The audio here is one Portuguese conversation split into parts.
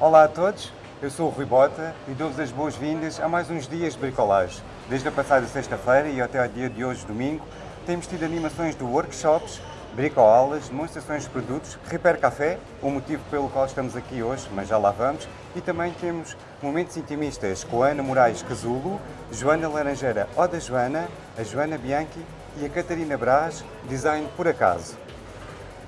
Olá a todos, eu sou o Rui Bota e dou-vos as boas-vindas a mais uns dias de bricolagem. Desde a passada sexta-feira e até ao dia de hoje, domingo, temos tido animações de workshops, bricoaulas, demonstrações de produtos, Repair Café, o motivo pelo qual estamos aqui hoje, mas já lá vamos, e também temos momentos intimistas com a Ana Moraes Casulo, Joana Laranjeira Oda Joana, a Joana Bianchi e a Catarina Braz, Design por Acaso.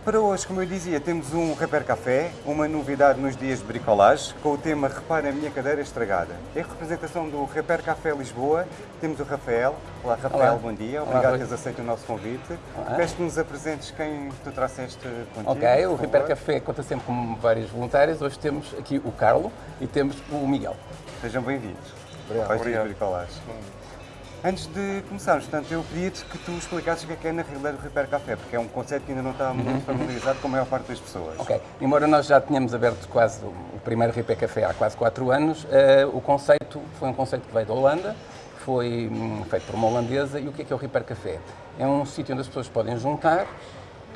Para hoje, como eu dizia, temos um Repair Café, uma novidade nos dias de bricolagem, com o tema Repara a minha cadeira estragada. Em representação do Repair Café Lisboa, temos o Rafael. Olá, Rafael, Olá. bom dia. Olá, Obrigado por teres aceito o nosso convite. Peço que nos apresentes quem tu trouxeste contigo. Ok, o Repair. Café conta sempre com vários voluntários. Hoje temos aqui o Carlo e temos o Miguel. Sejam bem-vindos. Obrigado. Ao Dias de Obrigado. bricolagem. Antes de começarmos, portanto, eu pedi-te que tu explicasses o que é que é na realidade o Repair Café, porque é um conceito que ainda não está muito familiarizado com a maior parte das pessoas. Ok, embora nós já tenhamos aberto quase o primeiro Repair Café há quase 4 anos, eh, o conceito foi um conceito que veio da Holanda, foi hum, feito por uma holandesa e o que é que é o Repair Café? É um sítio onde as pessoas podem juntar,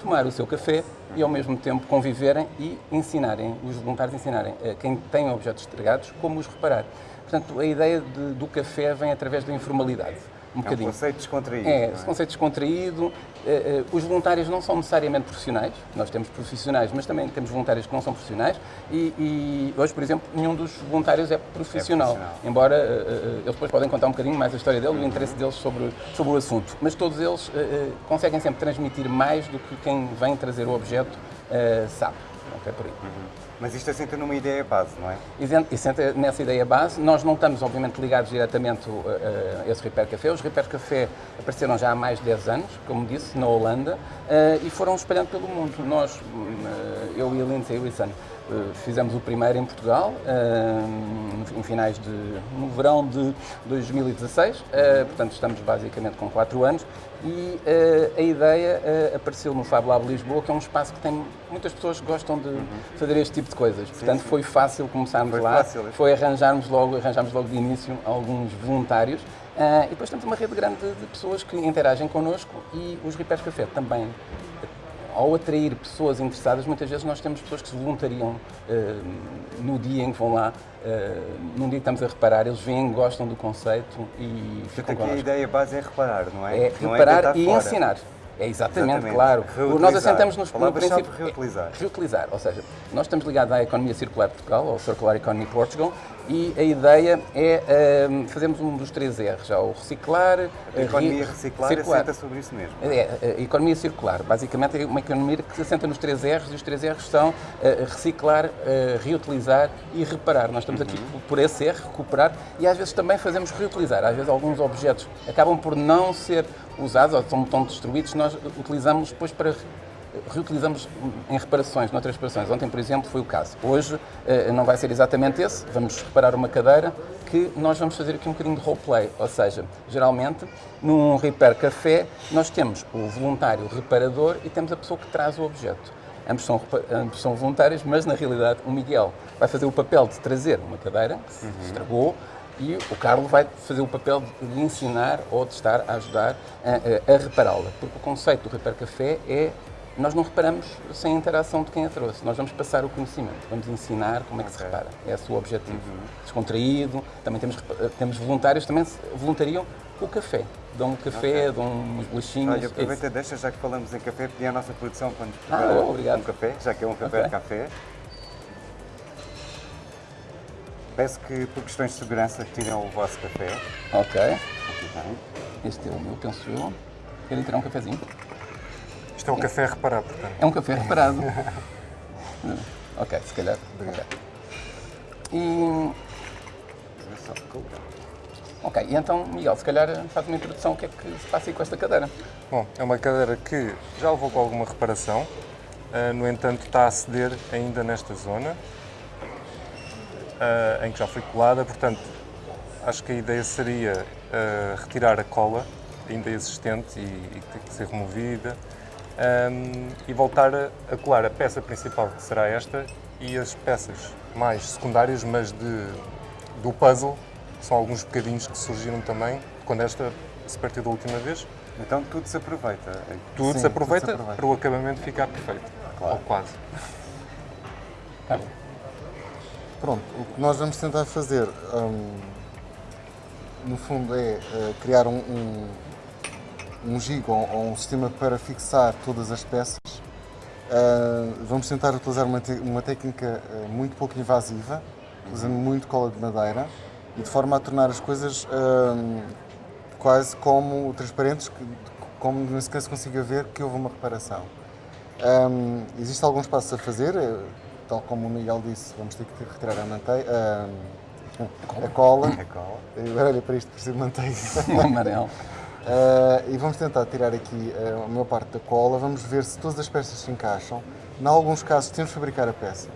tomar o seu café e ao mesmo tempo conviverem e ensinarem, os voluntários ensinarem a quem tem objetos estragados como os reparar. Portanto, a ideia de- do café vem através da informalidade. Um É um conceito descontraído. É, esse conceito descontraído. eh, eh, os voluntários não são necessariamente profissionais, nós temos profissionais, mas também temos voluntários que não são profissionais e, e hoje, por exemplo, nenhum dos voluntários é profissional, profissional. embora eh, eles depois podem contar um bocadinho mais a história deles, o interesse deles sobre, sobre o assunto, mas todos eles conseguem sempre transmitir mais do que quem vem trazer o objeto sabe. Ok, por aí. Mas isto assenta numa ideia base, não é? E dentro- E senta nessa ideia base, nós não estamos, obviamente, ligados diretamente uh, uh, a esse Repair Café. Os Repair Café apareceram já há mais de 10 anos, como disse, na Holanda, uh, e foram espalhando pelo mundo. Nós, uh, eu e a Lindsay Wilson, fizemos o primeiro em Portugal, uh, em finais de... no verão de 2016, uh, portanto estamos basicamente com 4 anos, e a ideia apareceu no Fab Lab Lisboa, que é um espaço que tem muitas pessoas que gostam de fazer este tipo de coisas. Portanto, foi fácil começarmos Foi lá, fácil. foi arranjarmos logo, arranjarmos logo de início alguns voluntários e depois temos uma rede grande de pessoas que interagem connosco e os Repairs Café também. Ao atrair pessoas interessadas, muitas vezes nós temos pessoas que se voluntariam ah, no dia em que vão lá, ah, num dia que estamos a reparar, eles vêm, gostam do conceito e ficam aqui a ideia base é reparar, não é? É Não reparar deitar e fora. ensinar. É exatamente, Exatamente. claro. Reutilizar. Nós assentamos nos, no princípio. reutilizar. é Reutilizar, ou seja, nós estamos ligados à economia circular de Portugal, ao Circular Economy Portugal, e a ideia é um, fazermos um dos três R's, já o reciclar, A economia re- reciclar circular. assenta sobre isso mesmo. É, a economia circular. Basicamente é uma economia que se assenta nos três R's e os três R's são eh, reciclar, eh, reutilizar e reparar. Nós estamos aqui por- por esse R, recuperar, e às vezes também fazemos reutilizar. Às vezes alguns objetos acabam por não ser usados ou são tão destruídos, nós utilizamos depois para reutilizamos em reparações, noutras reparações. Ontem, por exemplo, foi o caso. Hoje eh, não vai ser exatamente esse, vamos reparar uma cadeira que nós vamos fazer aqui um bocadinho de roleplay, ou seja, geralmente num repair café nós temos o voluntário reparador e temos a pessoa que traz o objeto. Ambos são, ambos são voluntários, mas na realidade o Miguel vai fazer o papel de trazer uma cadeira que se estragou e o Carlos vai fazer o papel de ensinar ou de estar a ajudar a, a- a repará-la. Porque o conceito do Repair Café é nós não reparamos sem a interação de quem a trouxe. Nós vamos passar o conhecimento, vamos ensinar como é que se Ok. repara. É esse o objetivo. Descontraído. Também temos, temos voluntários também se voluntariam o café. Dão um café, dão uns bolachinhos. Olha, é aproveita, deixa, já que falamos em café, pedir à nossa produção para nos Ah, preparar obrigado. um café, já que é um café Ok. de café. Peço que, por questões de segurança, tirem o vosso café. Ok. Aqui tem. Este é o meu, penso eu. Querem tirar um cafezinho? Isto é um café a reparar, portanto. É um café reparado. ok, se calhar. Obrigado. Ok. E, ok, e então, Miguel, se calhar faz uma introdução, o que é que se passa aí com esta cadeira? Bom, é uma cadeira que já levou com alguma reparação, ah, no entanto está a ceder ainda nesta zona, ah, em que já foi colada, portanto acho que a ideia seria ah, retirar a cola ainda existente e, e que tem que ser removida ahm, e voltar a, a colar a peça principal que será esta e as peças mais secundárias, mas de, do puzzle, são alguns bocadinhos que surgiram também quando esta se partiu da última vez. Então tudo se aproveita. Tudo Sim, se aproveita tudo se aproveita. para o acabamento ficar perfeito. Claro. Ou quase. Tá bom. Pronto, o que nós vamos tentar fazer, hum, no fundo, é eh, criar um, um, um gig ou, ou um sistema para fixar todas as peças. Uh, vamos tentar utilizar uma, te- uma técnica eh, muito pouco invasiva, usando muito cola de madeira e de forma a tornar as coisas hum, quase como transparentes, como nem sequer se consiga ver que houve uma reparação. Hum, existe alguns passos a fazer, eh, tal como o Miguel disse, vamos ter que retirar a manteiga, a cola. A cola. Agora olha para isto, preciso de manteiga. Amarelo. Uh, e vamos tentar tirar aqui uh, a maior parte da cola, vamos ver se todas as peças se encaixam. Em alguns casos temos de fabricar a peça.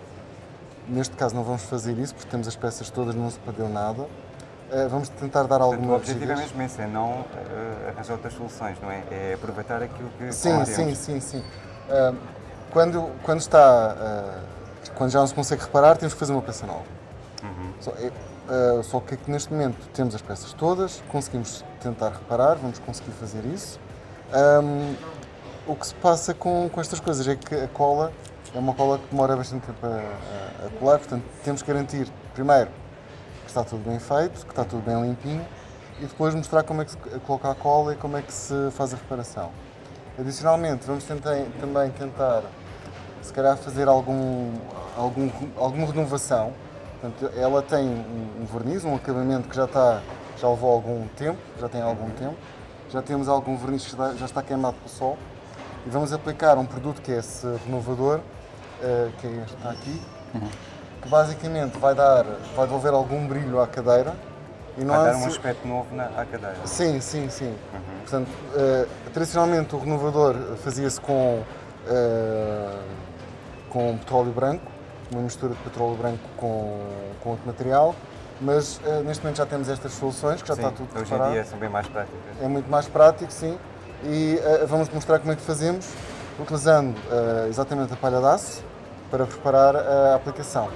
Neste caso não vamos fazer isso porque temos as peças todas, não se perdeu nada. Uh, vamos tentar dar Portanto, o alguma objetivo é mesmo esse, é não arranjar outras soluções, não é? É aproveitar aquilo que Sim, sim, temos. sim, sim. Uh, quando, quando está. quando já não se consegue reparar, temos que fazer uma peça nova. Só, é, uh, só que aqui neste momento temos as peças todas, conseguimos tentar reparar, vamos conseguir fazer isso. Um, o que se passa com, com estas coisas é que a cola é uma cola que demora bastante tempo a, a- a colar, portanto temos que garantir, primeiro, que está tudo bem feito, que está tudo bem limpinho e depois mostrar como é que se coloca a cola e como é que se faz a reparação. Adicionalmente, vamos tentar, também tentar, se calhar, fazer algum, algum, alguma renovação. Portanto, ela tem um, um verniz, um acabamento que já, está, já levou algum tempo, já tem algum tempo. Já temos algum verniz que já está queimado pelo sol. E vamos aplicar um produto que é esse renovador, eh, que é este que está aqui, que basicamente vai, dar, vai devolver algum brilho à cadeira. E Vai dar um aspecto novo na, à cadeira. Sim, sim, sim. Portanto, eh, tradicionalmente o renovador fazia-se com, eh, com petróleo branco, uma mistura de petróleo branco com, com outro material, mas eh, neste momento já temos estas soluções, que já Sim, está tudo hoje em preparado. dia são bem mais práticas. É muito mais prático, sim. E eh, vamos mostrar como é que fazemos, utilizando eh, exatamente a palha de aço para preparar a aplicação.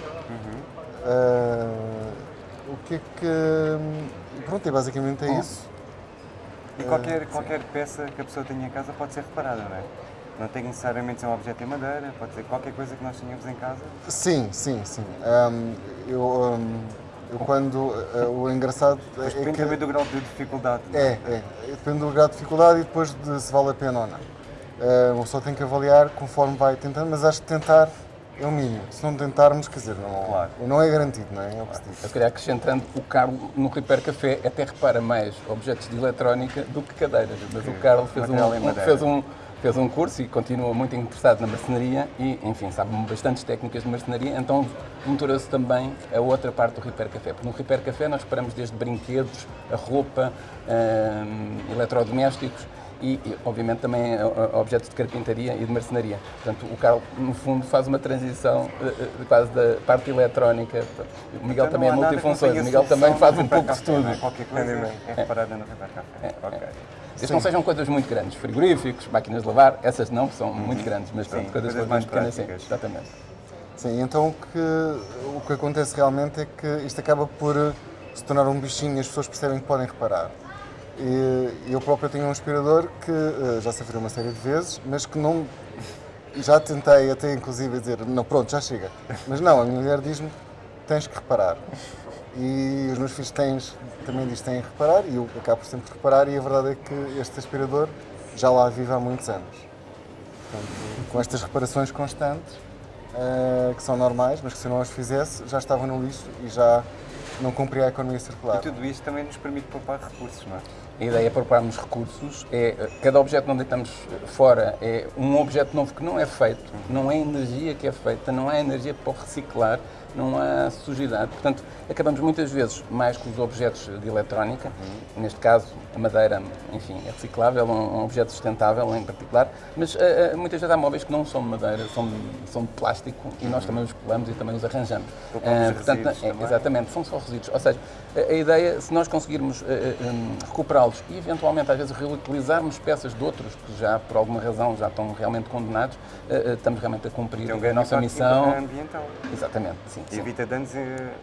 Eh, o que é que. Pronto, e basicamente é isso. E qualquer, qualquer peça que a pessoa tenha em casa pode ser reparada, não é? Não tem necessariamente ser um objeto em madeira, pode ser qualquer coisa que nós tenhamos em casa. Sim, sim, sim. Ahm, eu, ahm, eu quando. ah, o engraçado Mas é depende que. também do grau de dificuldade. não É, é. Depende do grau de dificuldade e depois de se vale a pena ou não. Ah, uma pessoa tem que avaliar conforme vai tentando, mas acho que tentar é o mínimo. Se não tentarmos, quer dizer, não, Claro. não é garantido, não é? É o que se diz. Eu queria acrescentando, o Carlos no Repair Café até repara mais objetos de eletrónica do que cadeiras. Mas o Carlos fez um, um- fez, um, fez um curso e continua muito interessado na marcenaria e, enfim, sabe bastantes técnicas de marcenaria, então monitorou-se também a outra parte do Repair Café. Porque no Repair Café nós reparamos desde brinquedos, a roupa, hum, eletrodomésticos e, e, obviamente, também eh, eh, objetos de carpintaria e de marcenaria. Portanto, o Carlos, no fundo, faz uma transição eh, quase da parte eletrónica. O Miguel Então também é multifunções, o Miguel também faz um pouco de é? tudo. Qualquer coisa é reparada no Repair Café. Ok. Desde que não sejam coisas muito grandes, frigoríficos, máquinas de lavar, essas não são muito grandes, mas pronto, Sim, coisas, coisas mais pequenas, sim, exatamente. Sim, então o que, o que acontece realmente é que isto acaba por se tornar um bichinho e as pessoas percebem que podem reparar. E eu próprio tenho um aspirador que eh, já sofreu uma série de vezes, mas que não. Já tentei até inclusive dizer, não, pronto, já chega. Mas não, a minha mulher diz-me, tens que reparar. E os meus filhos tens, também diz que têm que reparar e eu acabo por sempre reparar e a verdade é que este aspirador já lá vive há muitos anos. Portanto, com estas reparações constantes, eh, que são normais, mas que se eu não as fizesse já estavam no lixo e já não cumpria a economia circular. E tudo isto também nos permite poupar recursos, não é? A ideia é pouparmos recursos, é, cada objeto que não deitamos fora é um objeto novo que não é feito, não é energia que é feita, não há energia para o reciclar, não há sujidade. Portanto, acabamos muitas vezes mais com os objetos de eletrónica, neste caso a madeira, enfim, é reciclável, um, um objeto sustentável em particular, mas eh, eh, muitas vezes há móveis que não são de madeira, são, de- são de plástico e nós também os colamos e também os arranjamos. Eh, portanto, é, exatamente, são só resíduos. Ou seja, a, a ideia, se nós conseguirmos hum, recuperá-los e eventualmente às vezes reutilizarmos peças de outros que já por alguma razão já estão realmente condenados, estamos realmente a cumprir um a nossa missão. ambiental. Exatamente, sim. Sim. Evita danos.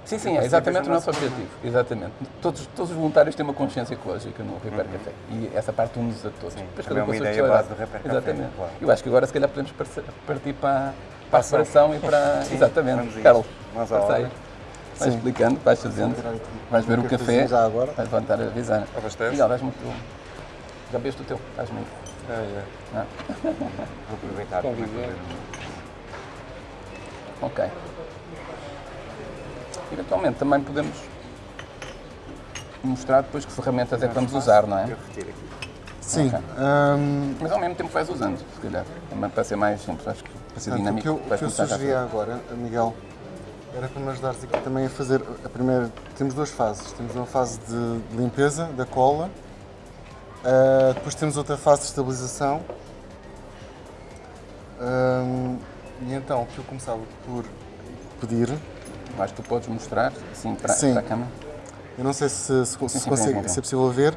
Sim, sim, é exatamente o no nosso objetivo. Exatamente. Todos, todos os voluntários têm uma consciência ecológica no Repair Café e essa parte une-nos a todos. Sim, Depois também é uma a ideia base do Repair Café, Exatamente. claro. Eu acho que agora se calhar podemos partir para, para a ação. reparação e para. Sim, exatamente. a. Carlos, força aí. Vais explicando, vais fazendo. Vais ver o cafezinho café. já agora. Vais voltar a avisar. Abastece? Miguel, dás-me o teu. Já bebeste o teu? Dás-me aí. É, é. Vou aproveitar Ok. Eventualmente também podemos mostrar depois que ferramentas é que vamos usar, não é? Eu. Sim. Ok. hum, Mas ao mesmo tempo vais usando, se calhar. Também para ser mais simples, acho que para ser o dinâmico. que eu, o que eu a sugeria agora, Miguel, era para me ajudares aqui também a fazer a primeira. Temos duas fases. Temos uma fase de limpeza da cola, ah, depois temos outra fase de estabilização. Hum, e então, o que eu começava por pedir, Eu Acho que tu podes mostrar, assim, para, Sim. para a câmera. eu não sei se, se, se sim, consegue, se é possível ver,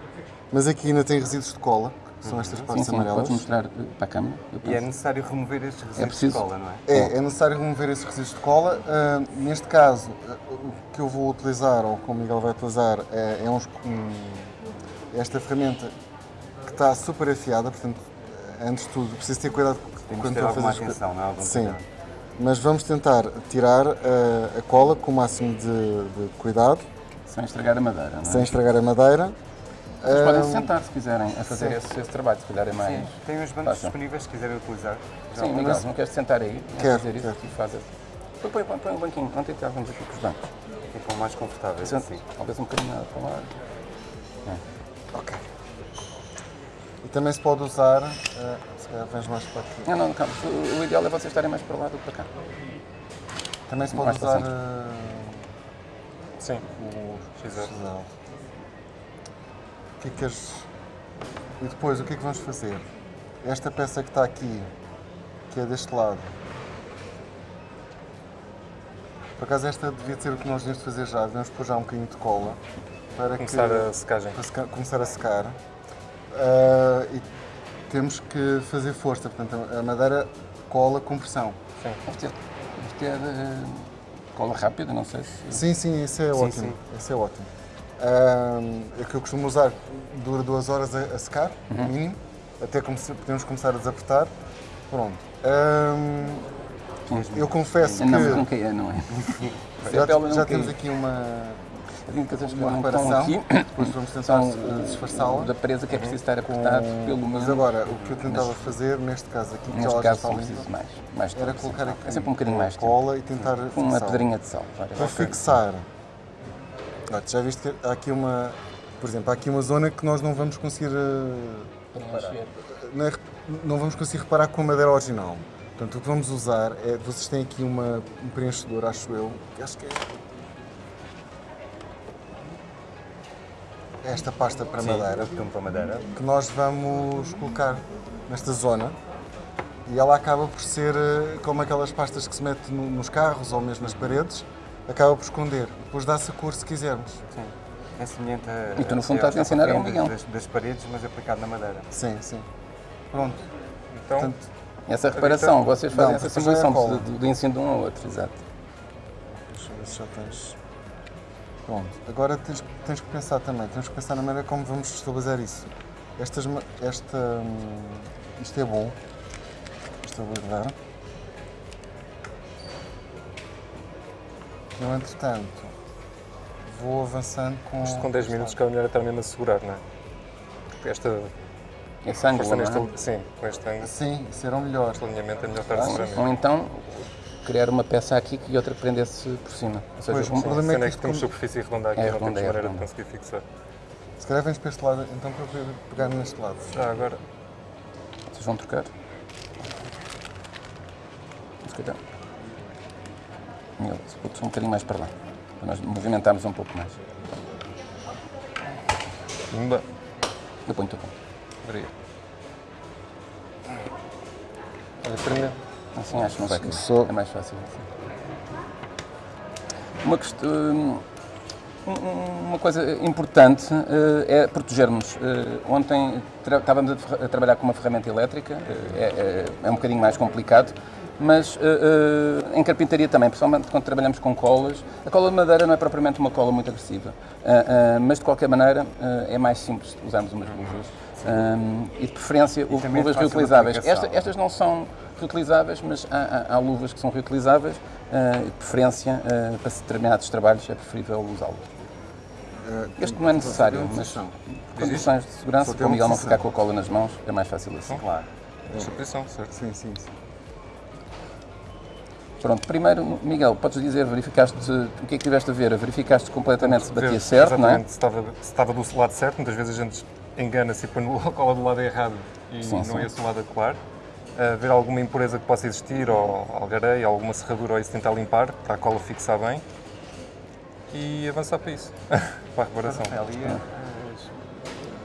mas aqui ainda tem resíduos de cola, que são estas Sim, partes sim, podes amarelas. mostrar eh, para a câmera. E é necessário remover estes resíduos preciso? de cola, não é? É, é necessário remover esses resíduos de cola. Ah, neste caso, ah, o que eu vou utilizar, ou que o Miguel vai utilizar, é, é uns- um- esta ferramenta que está super afiada, portanto, antes de tudo, preciso ter cuidado Temos quando ter estou a alguma fazer as atenção, não é? Algum Sim, cuidado. Mas vamos tentar tirar ah, a cola com o máximo de, de cuidado, Sem estragar a madeira, não é? sem estragar a madeira. Vocês podem se sentar se quiserem a fazer sim. esse, esse trabalho, se calhar é mais. Sim, tem uns bancos fácil. disponíveis se quiserem utilizar. Já Sim. Miguel, não queres sentar aí? a Quero, fazer isso quero. e fazes. Põe, põe, põe, põe um banquinho, ontem estávamos aqui com os bancos. Ficam mais confortáveis Senta- assim. Talvez um bocadinho nada para lá. Ok. E também se pode usar, calhar vens mais para aqui. Não, não, calma. O, o ideal é vocês estarem mais para lá do que para cá. Também se pode Mais usar ah, Sim. o. Não. O que é que queres... E depois, o que é que vamos fazer? Esta peça que está aqui, que é deste lado. Por acaso esta devia ser o que nós devíamos fazer já. Devemos pôr já um bocadinho de cola para Começar que, a secagem. para seca- começar a secar. Ah, e temos que fazer força, portanto a madeira cola com pressão. Sim. Deve ter, deve ter eh, cola rápida, não sei se. Sim, sim, isso é ótimo. sim. Isso é ótimo. Ahm, é que eu costumo usar, dura duas horas a, a secar, no Uhum. mínimo, até come- podemos começar a desapertar. Pronto. Eu confesso que Não, nunca é, não é? já, já não temos aqui uma, Que uma reparação, aqui depois vamos tentar eh, disfarçá-la. da presa que é preciso estar apertado pelo menos. Mas agora, o que eu tentava fazer, neste caso aqui, Neste caso está preciso mais. mais era tempo, colocar aqui É sempre um bocadinho mais cola e tentar Com uma pedrinha de sal. Para fixar, já viste que há aqui uma, por exemplo, há aqui uma zona que nós não vamos conseguir, eh, é- não vamos conseguir reparar com a madeira original. Portanto, o que vamos usar é, vocês têm aqui uma, um preenchedor, acho eu, que acho que é esta pasta para Sim, madeira, costumo para madeira. que nós vamos colocar nesta zona e ela acaba por ser eh, como aquelas pastas que se mete no- nos carros ou mesmo nas paredes, acaba por esconder. Depois dá-se a cor se quisermos. Sim. É semelhante a. E tu, no fundo, estás a ensinar ao Miguel. Das, das paredes, mas aplicado na madeira. Sim, sim. Pronto. Então, Portanto, Essa reparação, vocês fazem Não, essa é simulação cola. do, do ensino de um ao outro, exato. deixa eu ver se já tens. Pronto. Agora tens, tens que pensar também, temos que pensar na maneira como vamos estabilizar isso. Estas, esta, hum, isto é bom. Estabilizar. Eu, entretanto, vou avançando com. isto com 10 minutos, que é melhor estar mesmo a segurar, não é? Porque esta Esse ângulo, força não é? sim, com este ângulo, Sim, serão melhores. este alinhamento é melhor estar a segurar Ou então criar uma peça aqui e outra que prendesse por cima. Ou seja, Pois, um- o problema A é que é que temos como- superfície redonda aqui, É não temos é maneira de conseguir fixar. Se calhar vens para este lado, então para eu pegar neste lado. Já agora, vocês vão trocar. Se calhar. Se putos um bocadinho mais para lá. Para nós movimentarmos um pouco mais. Pumba. Eu ponho o teu ponto. Obrigado. Olha, prender. Assim acho cair. Só- É mais fácil assim. Uma questão. um- Uma coisa importante eh, é protegermos. Eh, Ontem estávamos a, a trabalhar com uma ferramenta elétrica, eh, é, é- é um bocadinho mais complicado, mas eh, eh, em carpintaria também, principalmente quando trabalhamos com colas. A cola de madeira não é propriamente uma cola muito agressiva, eh, mas de qualquer maneira é mais simples usarmos umas luvas. Um, e de preferência é luvas reutilizáveis. Esta- estas não são reutilizáveis, mas há, há- há luvas que são reutilizáveis uh, e de preferência uh, para determinados trabalhos é preferível usá-los. Este não é necessário, mas condições de segurança, para o Miguel não ficar com a cola nas mãos, é mais fácil assim. Claro. Esta posição, certo? Sim, sim, sim. Pronto, primeiro, Miguel, podes dizer, verificaste o que é que tiveste a ver? Verificaste completamente se batia certo, não é? exatamente Se estava, se estava do lado certo, muitas vezes a gente engana-se e põe a cola do lado errado e Sim, não sim. é esse o lado a colar. Uh, ver alguma impureza que possa existir, ou algareia, alguma serradura, ou isso tentar limpar, para a cola fixar bem. E avançar para isso, para a reparação. Rafael, e as,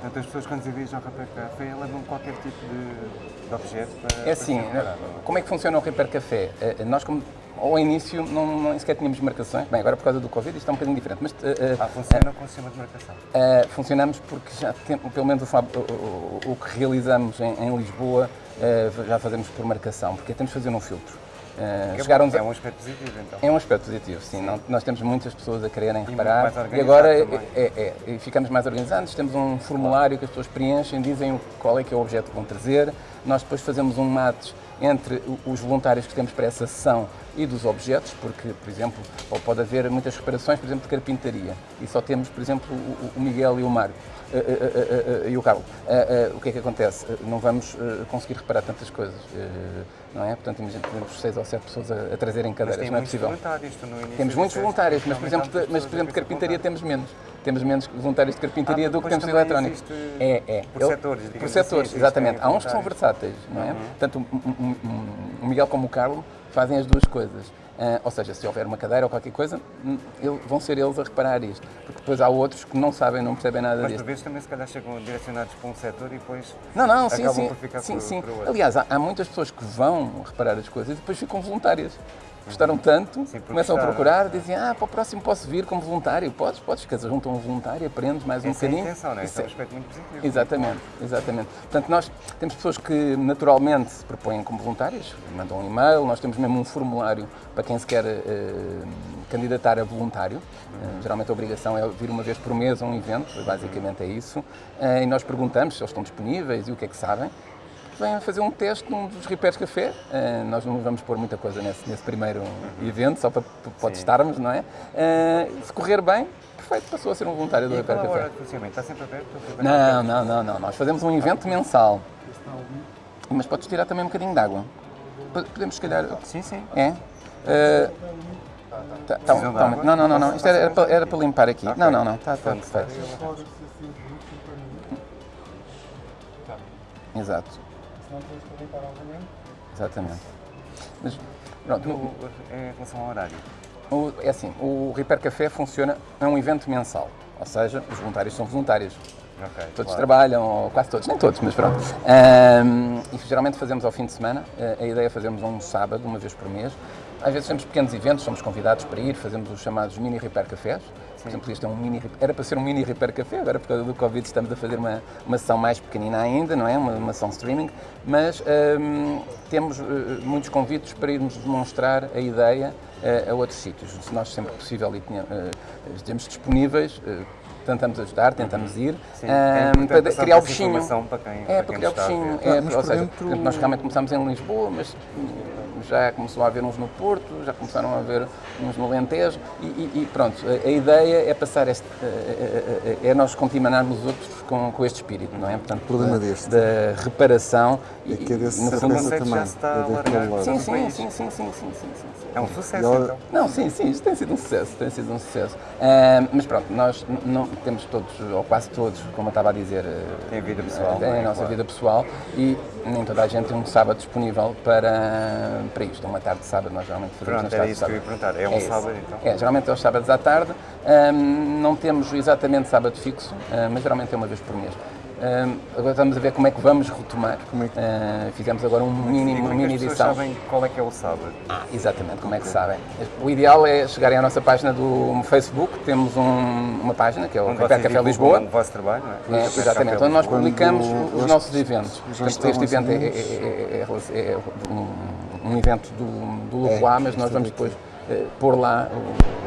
portanto, as pessoas quando se dirigem ao Rapé Café levam qualquer tipo de, de objeto para. É assim, para ser reparado. como é que funciona o Repair Café? Eh, Nós, como, ao início, não, não sequer tínhamos marcações. Bem, agora por causa do Covid isto é um bocadinho diferente, mas eh, Ah, funciona com o sistema de marcação. Uh, funcionamos porque já temos, pelo menos o, o- o- o que realizamos em, em Lisboa, uh, já fazemos por marcação, porque temos de fazer um filtro. Uh, é, chegaram é um aspecto positivo, então. é um aspecto positivo, sim. Não- nós temos muitas pessoas a quererem reparar e agora é, é- é- e ficamos mais organizados. Temos um formulário que as pessoas preenchem, dizem qual é que é o objeto que vão trazer. Nós depois fazemos um match entre os voluntários que temos para essa sessão e dos objetos, porque, por exemplo, pode haver muitas reparações, por exemplo, de carpintaria, e só temos, por exemplo, o, Miguel e o Mário. eh, eh, eh, e o Carlos. O que é que acontece? Não vamos conseguir reparar tantas coisas, não é? Portanto, imagina, temos seis ou sete pessoas a, a trazerem cadeiras, não é possível. voluntários, tu no início Temos muitos voluntários, mas por, exemplo, de, mas, por exemplo, de carpintaria temos menos. Temos menos voluntários de carpintaria Ah, do que temos de existe É, é. por setores, Por digamos setores, assim, exatamente. Há uns que são versáteis, não é? Tanto o- o- o- o Miguel como o Carlos fazem as duas coisas. Ah, ou seja, se houver uma cadeira ou qualquer coisa, hum, ele- vão ser eles a reparar isto. Porque depois há outros que não sabem, não percebem nada Mas por disto. vezes também se calhar chegam direcionados para um setor e depois Não, não, sim, acabam sim. por ficar sim, por, sim. por outro. Aliás, há, há muitas pessoas que vão reparar as coisas e depois ficam voluntárias. Gostaram tanto, Sim, começam a gostaram. procurar, dizem, ah, para o próximo posso vir como voluntário. Podes, podes, dizer, juntam um voluntário, aprendes mais um Essa é a bocadinho. intenção, não é? Isso é um aspecto muito positivo. Exatamente, exatamente. Portanto, nós temos pessoas que naturalmente se propõem como voluntários, mandam um e-mail, nós temos mesmo um formulário para quem se quer eh, candidatar a voluntário. Eh, geralmente a obrigação é vir uma vez por mês a um evento, basicamente é isso. Eh, e nós perguntamos se eles estão disponíveis e o que é que sabem. Vêm fazer um teste num dos repairs café. Eh, nós não vamos pôr muita coisa nesse, nesse primeiro evento, só para, para testarmos, não é? Eh, se correr bem, perfeito, passou a ser um voluntário do Repair a Café. hora de funcionamento? Está sempre aberto? Não, não, não, não. Nós fazemos um evento mensal. Mas podes tirar também um bocadinho de água. Po- Podemos, se calhar. Sim, sim. É? Eh, tá- tá- tá- não, não, não, não. Isto era, era para, era para limpar aqui. Ok. Não, não, não. Está tá Pronto. perfeito. Exato. Exatamente. Mas, pronto, O- Em relação ao horário. o- é assim, o Repair Café funciona, é um evento mensal. Ou seja, os voluntários são voluntários. Ok, Todos claro. trabalham, ou quase todos, nem todos, mas pronto. Ahm, e geralmente fazemos ao fim de semana. A- a ideia é fazermos um sábado, uma vez por mês. Às vezes temos pequenos eventos, somos convidados para ir, fazemos os chamados mini repair cafés. Por exemplo, este é um mini, era para ser um mini repair café, agora por causa do Covid estamos a fazer uma, uma sessão mais pequenina ainda, não é? Uma, uma sessão streaming, mas ahm, temos eh, muitos convites para irmos demonstrar a ideia eh, a outros sítios. Se nós sempre possível e tenha- eh, estejamos disponíveis, eh, tentamos ajudar, tentamos ir, Sim, ahm, é para criar o bichinho. para quem- é, para para quem criar o bichinho. É, ou por seja, dentro- nós realmente começámos em Lisboa, mas já começou a haver uns no Porto, já começaram a haver uns no Alentejo e, e- e pronto, a, a ideia é passar este, é, é- é nós contaminarmos os outros com, com este espírito, não é? Portanto, problema da, deste. da reparação e, É que é desse e, no fundo, conceito também, já se está é a lado. Sim, sim, sim, sim, sim, sim, sim, sim, sim. É um sucesso, E ela- então. Não, sim, sim, isto tem sido um sucesso, tem sido um sucesso. Ah, mas pronto, nós não temos todos, ou quase todos, como eu estava a dizer, ah, Tem vida pessoal, é? a nossa Claro. vida pessoal e nem toda a gente tem um sábado disponível para, para isto, uma tarde de sábado, nós geralmente fazemos Pronto, era isso que eu ia perguntar. É um isso. sábado, então? É, geralmente é aos sábados à tarde, Ah, não temos exatamente sábado fixo, ah, mas geralmente é uma vez por mês. Ah, agora estamos a ver como é que vamos retomar. Como é que- Ah, fizemos agora um E mini, como uma é que mini as edição. sabem qual é que é o sábado? Exatamente, como é que sabem? O ideal é chegarem à nossa página do Facebook, temos um- uma página que é o Café divulgam Lisboa. o vosso trabalho, não é? É, exatamente, onde nós publicamos os nossos eventos. Portanto, este evento é, assim, é- é- é- é um um evento do, do É, Leroy, mas nós vamos depois eh, pôr lá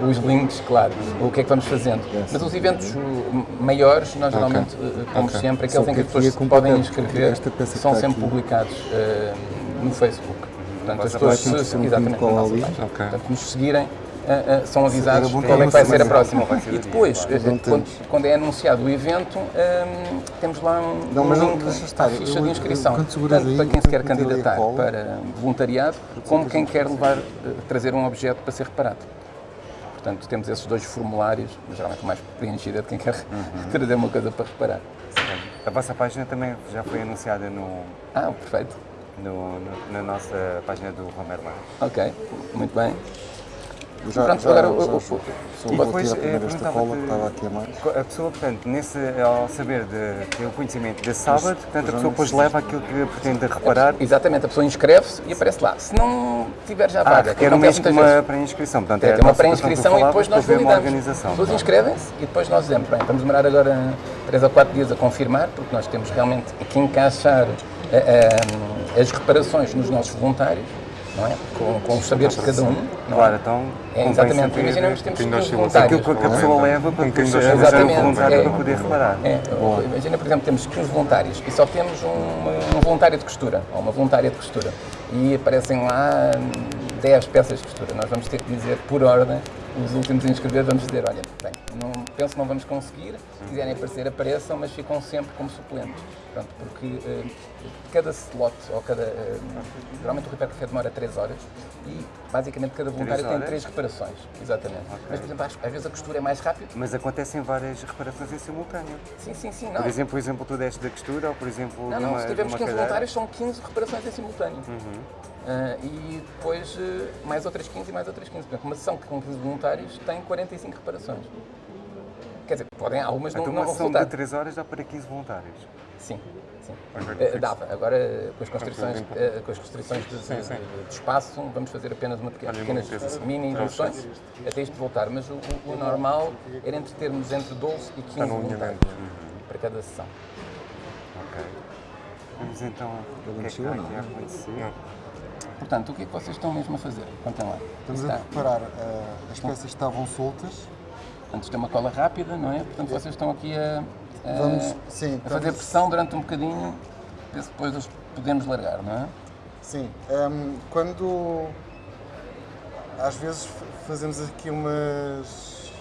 os links, claro, o que é que vamos fazendo. Mas os eventos uh, maiores, nós geralmente, uh, como Ok. sempre, Só aqueles em que as pessoas é se podem completamente- inscrever, são sempre aqui. publicados uh, no Facebook. Portanto, as pessoas, se, um exatamente, cola na nossa ali. página. Ok. Portanto, nos seguirem, uh, uh, são avisados bom qual é que vai ser a próxima. o E depois, Não quando, quando é anunciado o evento, um, temos lá um, Não, mas um link à ficha de inscrição. Tanto para quem se quer candidatar para voluntariado, como quem quer levar, uh, trazer um objeto para ser reparado. Portanto, temos esses dois formulários, geralmente mais preenchido é de quem quer Uhum. trazer uma coisa para reparar. A vossa página também já foi anunciada no, Ah, perfeito. no- no- na nossa página do Romero Lange. Ok, muito bem. Já, Pronto, já, agora já, o- o- só- E depois, primeiro eh, esta perguntava-te- cola que estava aqui a mais. A pessoa, portanto, nesse, ao saber de ter o conhecimento desse sábado, portanto, a pessoa depois leva aquilo que pretende reparar. Exatamente, a pessoa inscreve-se e aparece lá. Se não tiver já Ah, vaga, que requer acontece mês de muitas vezes. uma pré-inscrição. Portanto, Tem é a ter uma pré-inscrição e depois nós validamos. organização. As pessoas é? inscrevem-se e depois nós dizemos, bem, vamos demorar agora 3 ou 4 dias a confirmar, porque nós temos realmente que encaixar eh, eh, as reparações nos nossos voluntários, não é? Com, com os saberes de cada um. Não Claro, é? então. É, exatamente. saber Imaginemos que temos bocadinho de 15 oscilação. voluntários. Aquilo que a pessoa leva para Um um Exatamente, voluntário é. para poder reparar. É, imagina, por exemplo, temos 15 voluntários e só temos um, um voluntário de costura, ou uma voluntária de costura, e aparecem lá hum, 10 peças de costura. Nós vamos ter que dizer, por ordem, os últimos a inscrever, vamos dizer, olha, bem, não, penso que não vamos conseguir, se quiserem aparecer, apareçam, mas ficam sempre como suplentes. Pronto, porque eh, cada slot, ou cada. eh, geralmente o repair café demora 3 horas e basicamente cada voluntário tem horas? 3 reparações. Exatamente. Mas, por exemplo, às, às vezes a costura é mais rápido. Mas acontecem várias reparações em simultâneo. Sim, sim, sim. Não. Por exemplo, o exemplo tu deste da costura ou, por exemplo, Não, não, uma, se tivermos uma 15 cadeira. voluntários, são 15 reparações em simultâneo. Ah, e depois eh, mais outras 15 e mais outras 15. Portanto, uma sessão com 15 voluntários tem 45 reparações. Quer dizer, podem, algumas não, Então, não uma sessão de resultar. 3 horas dá para 15 voluntários. Sim, sim. Fixo. dava. Agora, com as constrições, Tranquilo. eh, com as restrições de, Sim, sim. de- de espaço, vamos fazer apenas uma pequena, pequenas uma limpeza. mini evoluções até isto voltar. Mas o, o- normal era entre termos entre 12 e 15 Está no voluntários alinhamento. para cada sessão. Ok. Vamos então o que é que está não? aqui a acontecer. Portanto, o que é que vocês estão mesmo a fazer? Contem lá. Estamos Está- a preparar, eh, as peças que estavam soltas. Portanto, isto é uma cola rápida, não é? Portanto, vocês estão aqui a, a- Vamos, sim, a fazer pressão durante um bocadinho, depois os podemos largar, não é? Sim, ehm, quando às vezes fazemos aqui umas.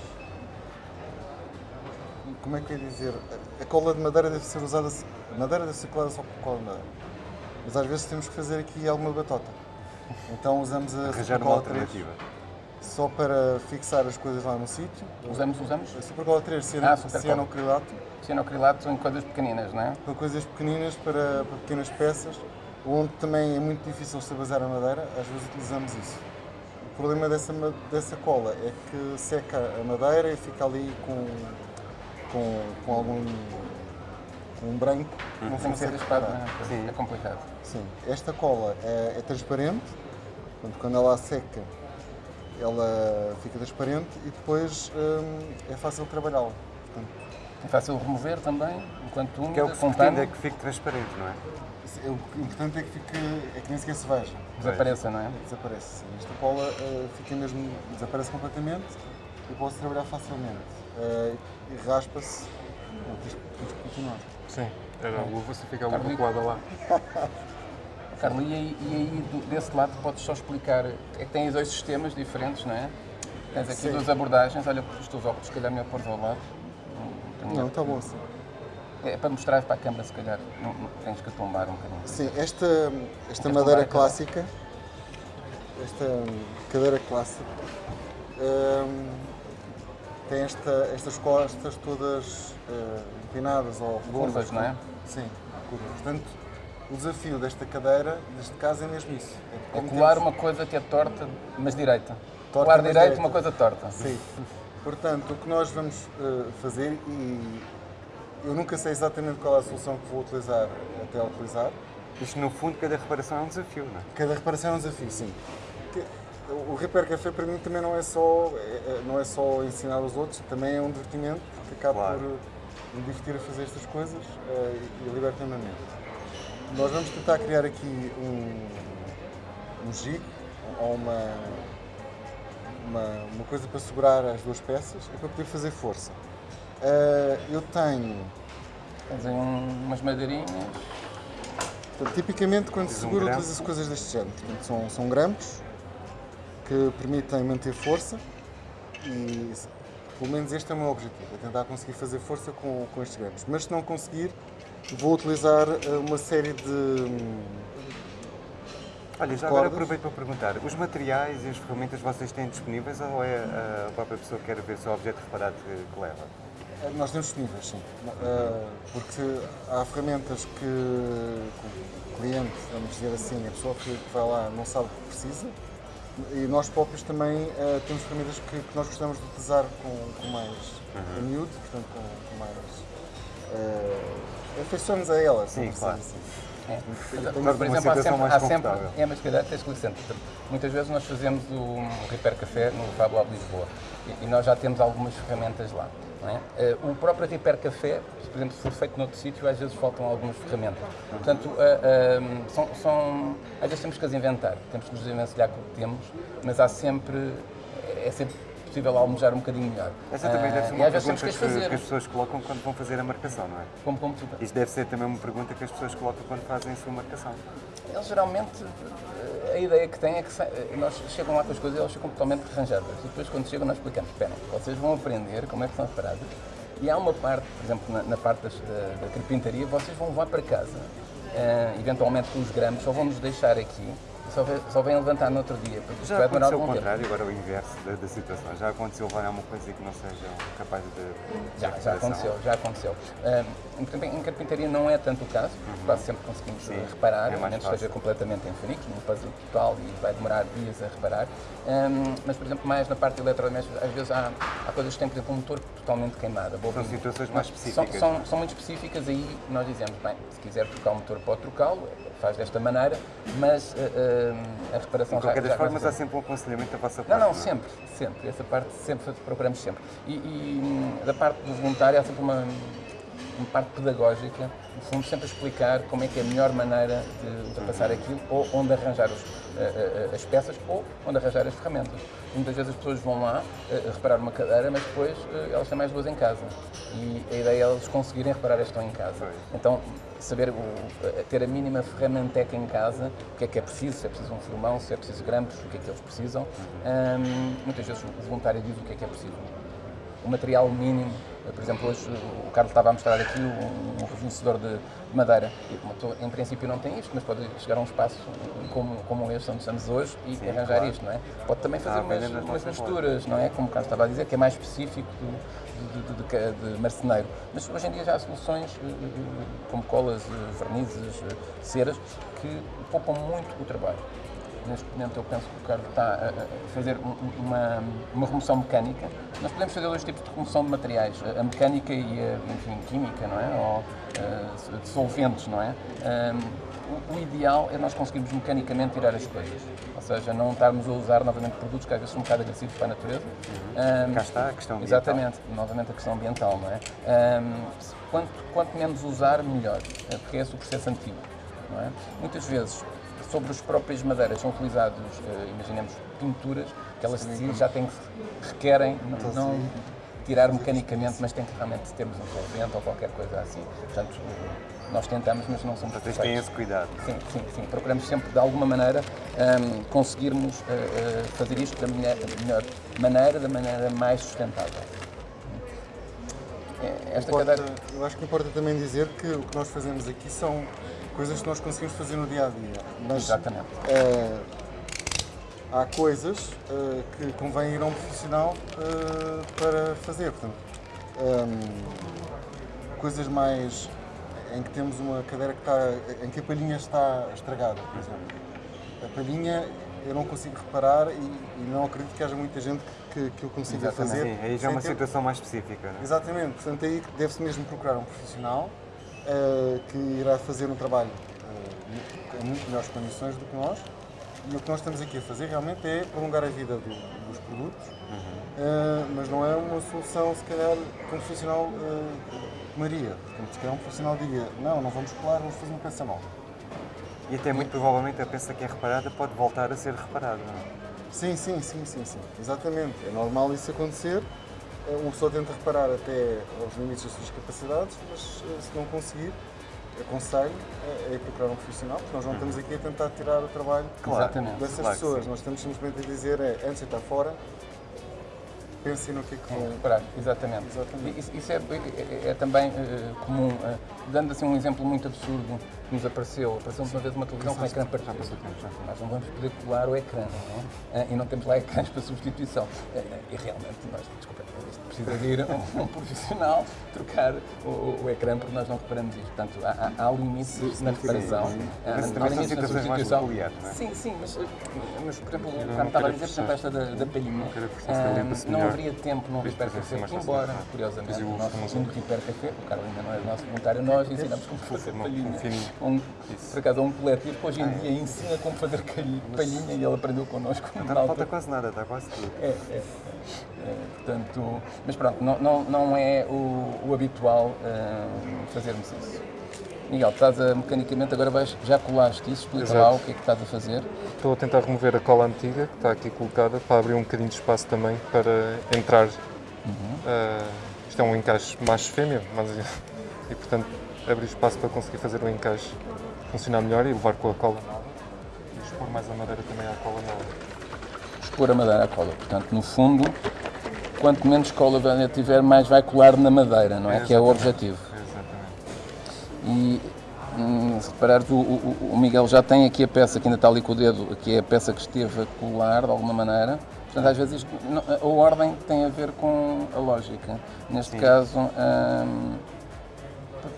Como é que eu ia dizer? A cola de madeira deve ser usada. A madeira deve ser colada só com cola de madeira. Mas às vezes temos que fazer aqui alguma batota. Então usamos a Arranjar uma Supercola 3 alternativa. Só para fixar as coisas lá no sítio. Usamos, usamos A Supercola 3 Ah, Supercola. cianocrilato cianocrilato em coisas pequeninas, não é? para coisas pequeninas, para, para pequenas peças, onde também é muito difícil estabilizar a madeira, às vezes utilizamos isso. O problema dessa, dessa cola é que seca a madeira e fica ali com, com, com algum um branco, não Tem que ser raspado, é? É complicado. Sim, esta cola é, é transparente, portanto, quando ela seca, ela fica transparente e depois hum, é fácil trabalhá-la. É fácil remover também, enquanto úmida, Que é o que se pretende, é que fique transparente, não é? é o que- importante é que, fique, é que nem sequer se veja. desapareça, não é? Desaparece. sim. Esta cola eh, fica mesmo, desaparece completamente e pode trabalhar facilmente. Eh, e raspa-se. Tens tens que continuar. Sim, era a luva, se fica a luva colada lá. Carlos, e aí, e aí do- desse lado podes só explicar, é que tens dois sistemas diferentes, não é? Tens aqui Sim. duas abordagens, olha os teus óculos, se calhar melhor pôr ao lado. Não, Não, está bom assim. É para mostrar para a câmara, se calhar, não, não- tens que tombar um bocadinho. Sim, esta, esta madeira clássica, esta hum, cadeira clássica, hum, tem esta, estas costas todas eh, inclinadas ou Curvas, não é? Sim, curvas. Portanto, o desafio desta cadeira, neste caso, é mesmo isso. É como colar uma coisa que é torta, mas direita. Torta, colar direito, direita. uma coisa torta. Sim. Portanto, o que nós vamos eh, fazer, e eu nunca sei exatamente qual é a solução que vou utilizar até a utilizar, Isto, no fundo, cada reparação é um desafio, não é? cada reparação é um desafio, sim. O Repair Café para mim também não é só, é- é- não é só ensinar os outros, também é um divertimento, porque acabo Claro. por eh, me divertir a fazer estas coisas eh, e liberta-me a mente. Nós vamos tentar criar aqui um, um ou uma, uma, uma coisa para segurar as duas peças e para poder fazer força. Eh, eu tenho, um- umas madeirinhas. portanto, tipicamente quando se um segura grampo. utiliza-se coisas deste género. Portanto, são, são grampos que permitem manter força e pelo menos este é o meu objetivo, é tentar conseguir fazer força com, com estes grampos. Mas se não conseguir, vou utilizar eh, uma série de hum, Olha, já agora aproveito para perguntar, os materiais e as ferramentas vocês têm disponíveis ou é a própria pessoa que quer ver só o objeto reparado que, que leva? Eh, Nós temos disponíveis, sim. Eh, Porque há ferramentas que o cliente, vamos dizer assim, a pessoa que vai lá não sabe o que precisa e nós próprios também eh, temos ferramentas que, que nós gostamos de utilizar com, com mais Uhum. miúdo, portanto com, com mais. Uh, afeições a elas, Sim, claro. assim. É. tenho Mas, por exemplo, há sempre, há sempre é, mas se calhar tens que licença. Muitas vezes nós fazemos o Repair Café no Fab Lab Lisboa e, e nós já temos algumas ferramentas lá. é? Eh, O próprio Repair Café, por exemplo, se for feito noutro sítio, às vezes faltam algumas ferramentas. Portanto, eh, eh, são, são- às vezes temos que as inventar, temos que nos desvencilhar com o que temos, mas há sempre, é sempre possível almojar um bocadinho melhor. Essa também deve ser e uma pergunta que, que as fazer. que as pessoas colocam quando vão fazer a marcação, não é? Como, como tu- Isto deve ser também uma pergunta que as pessoas colocam quando fazem a sua marcação. Eles geralmente, eh, a ideia que têm é que eh, nós chegam lá com as coisas e elas ficam totalmente arranjadas. E depois, quando chegam, nós explicamos: esperem, vocês vão aprender como é que são separadas. E há uma parte, por exemplo, na, na parte das- da, da carpintaria, vocês vão levar para casa, eh, eventualmente com os gramas, só vão nos deixar aqui, só, ve- só vêm levantar no outro dia, porque Já vai demorar aconteceu o algum tempo. contrário, agora o inverso da, da situação. Já aconteceu levar alguma coisa que não seja capaz de. de Já, já recuperação? aconteceu, já aconteceu. Ah, por exemplo, em carpintaria não é tanto o caso, quase sempre conseguimos Sim, reparar, é a menos esteja completamente em fericos, num puzzle total e vai demorar dias a reparar. Ahm, mas, por exemplo, mais na parte de eletrodomésticos, às vezes há, há coisas que têm, por exemplo, um motor totalmente queimado. São situações mais São, específicas. são, são muito específicas, aí nós dizemos, bem, se quiser trocar o motor, pode trocá-lo, faz desta maneira, mas ah, ah, a reparação De qualquer já, das já formas, aconteceu. há sempre um aconselhamento da vossa Não, parte. não, é? sempre, sempre. Essa parte sempre procuramos sempre. E, e, hum, da parte do voluntário há sempre uma, uma parte pedagógica, no fundo sempre a explicar como é que é a melhor maneira de ultrapassar aquilo ou onde arranjar os, eh, eh, as peças ou onde arranjar as ferramentas. Muitas vezes as pessoas vão lá eh, reparar uma cadeira, mas depois eh, elas têm mais duas em casa. E a ideia é elas conseguirem reparar esta em casa. Então, saber o- ter a mínima ferramenteca em casa, o que é que é preciso, se é preciso um filmão, se é preciso grampos, o que é que eles precisam. Hum, muitas vezes o voluntário diz o que é que é preciso. O material mínimo, por exemplo, hoje o Carlos estava a mostrar aqui um, um de madeira. Pessoa, em princípio, não tem isto, mas pode chegar a um espaço como, como este, onde estamos hoje, e Sim, arranjar claro. isto, não é? Pode também fazer venda umas, umas misturas, não é? Como o Carlos estava a dizer, que é mais específico do, de, de- de de marceneiro. Mas hoje em dia já há soluções eh, eh, como colas, eh, vernizes, ceras, que poupam muito o trabalho. Neste momento eu penso que o Carlos está a fazer um- um- uma, uma remoção mecânica. Nós podemos fazer dois tipos de remoção de materiais, a mecânica e a enfim, química, não é? Ou eh, de solventes, não é? Ahm, o, ideal é nós conseguirmos mecanicamente tirar as coisas. Ou seja, não estarmos a usar novamente produtos que às vezes são um bocado agressivos para a natureza. Ahm, Cá está a questão ambiental. Exatamente, novamente a questão ambiental, não é? Se- quanto, quanto menos usar, melhor, porque é esse o processo antigo, não é? Muitas vezes, sobre as próprias madeiras são utilizados, eh, imaginemos, pinturas, que elas de si já têm que, requerem n- não tirar mecanicamente, mas tem que realmente termos um solvente ou qualquer coisa assim. Portanto, nós tentamos, mas não somos Vocês têm perfeitos. esse cuidado. Sim, sim, sim. Procuramos sempre, de alguma maneira, ahm, conseguirmos eh, eh, fazer isto da melhor, da melhor maneira, da maneira mais sustentável. É, Esta Importa- cadeira. eu acho que importa também dizer que o que nós fazemos aqui são coisas que nós conseguimos fazer no dia a dia. Mas Exatamente. eh, há coisas eh, que convém ir a um profissional eh, para fazer. Portanto, ehm, coisas mais em que temos uma cadeira que está, em que a palhinha está estragada, por exemplo. A palhinha eu não consigo reparar e, e não acredito que haja muita gente que, que o consiga Exatamente. fazer. Sim, aí já é uma ter- situação mais específica. Não é? Exatamente, portanto aí deve-se mesmo procurar um profissional eh, que irá fazer um trabalho eh, em muito melhores condições do que nós. E o que nós estamos aqui a fazer realmente é prolongar a vida do- dos produtos, eh, mas não é uma solução, se calhar, que um profissional tomaria. Portanto, se calhar um profissional diria, não, não vamos colar, vamos fazer uma peça nova. E até muito provavelmente a peça que é reparada pode voltar a ser reparada. não é? Sim, sim, sim, sim, sim. Exatamente. É normal isso acontecer. Uma pessoa tenta reparar até aos limites das suas capacidades, mas eh, se não conseguir, aconselho eh, é procurar um profissional, porque nós não estamos aqui a tentar tirar o trabalho Claro. Dessas Claro pessoas. Nós estamos simplesmente a dizer é, antes de estar fora, pensem no que é que vão. Reparar, exatamente. Exatamente. Isso, isso é, é- é também eh, comum. eh, dando assim um exemplo muito absurdo que nos apareceu. Apareceu-nos uma vez uma televisão com ecrã partido. Nós não vamos poder colar o ecrã, não é? Eh, E não temos lá ecrãs para substituição. Eh, E realmente, nós, desculpa, isto precisa de ir um, um profissional trocar o, o ecrã porque nós não reparamos isto. Portanto, há, há- há limites na reparação. sim. há- Mas também são na situações mais substituição. peculiares, não é? Sim, sim, mas, mas por exemplo, não quando estava a dizer, por exemplo, esta da, da palhinha, ah, não haveria tempo num Repair fazer Café, mais embora, Ah. curiosamente, o nosso segundo Repair Café, o Carlos ainda não é nosso voluntário, nós ensinamos como fazer uma- palhinha. Um. Um, por acaso, há um coletivo que hoje em dia ensina como fazer palhinha e ele aprendeu connosco. Não na falta altura. quase nada, está quase tudo. É, é, é. É, portanto, mas pronto, não, não, não é o, o habitual ah, fazermos isso. Miguel, estás a, mecanicamente, agora vais, já colaste isso, explica Exato. lá o que é que estás a fazer. Estou a tentar remover a cola antiga que está aqui colocada para abrir um bocadinho de espaço também para entrar. Ah, isto é um encaixe macho-fêmea, mas e portanto abrir espaço para conseguir fazer o encaixe funcionar melhor e levar com a cola nova e expor mais a madeira também à cola nova. expor a madeira à cola. Portanto, no fundo, quanto menos cola velha tiver, mais vai colar na madeira, não é? Que é o objetivo. Exatamente. E hum, se reparares, o, o- o Miguel já tem aqui a peça que ainda está ali com o dedo, aqui é a peça que esteve a colar de alguma maneira. Portanto, às vezes isto a ordem tem a ver com a lógica. Neste caso, hum,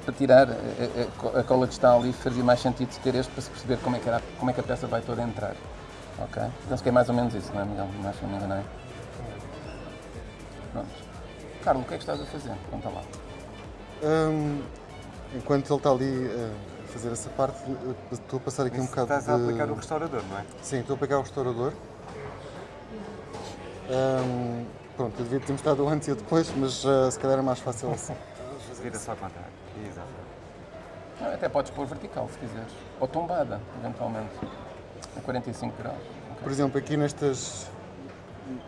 para- tirar a, a- a cola que está ali, fazia mais sentido se ter este para se perceber como é que, era, como é que a peça vai toda entrar. Ok? Penso que é mais ou menos isso, não é, Miguel? Não acho que me enganei. Pronto. Carlos, o que é que estás a fazer? Conta lá. Hum, enquanto ele está ali eh, a fazer essa parte, estou a passar aqui um Isso bocado Estás a aplicar o de... restaurador, não é? Sim, estou a pegar o restaurador. Hum, pronto, eu devia ter mostrado antes e depois, mas eh, se calhar é mais fácil assim. Vira só ao contrário. Não, Até podes pôr vertical se quiseres. Ou tombada, eventualmente. A 45 graus. Por exemplo, aqui nestas,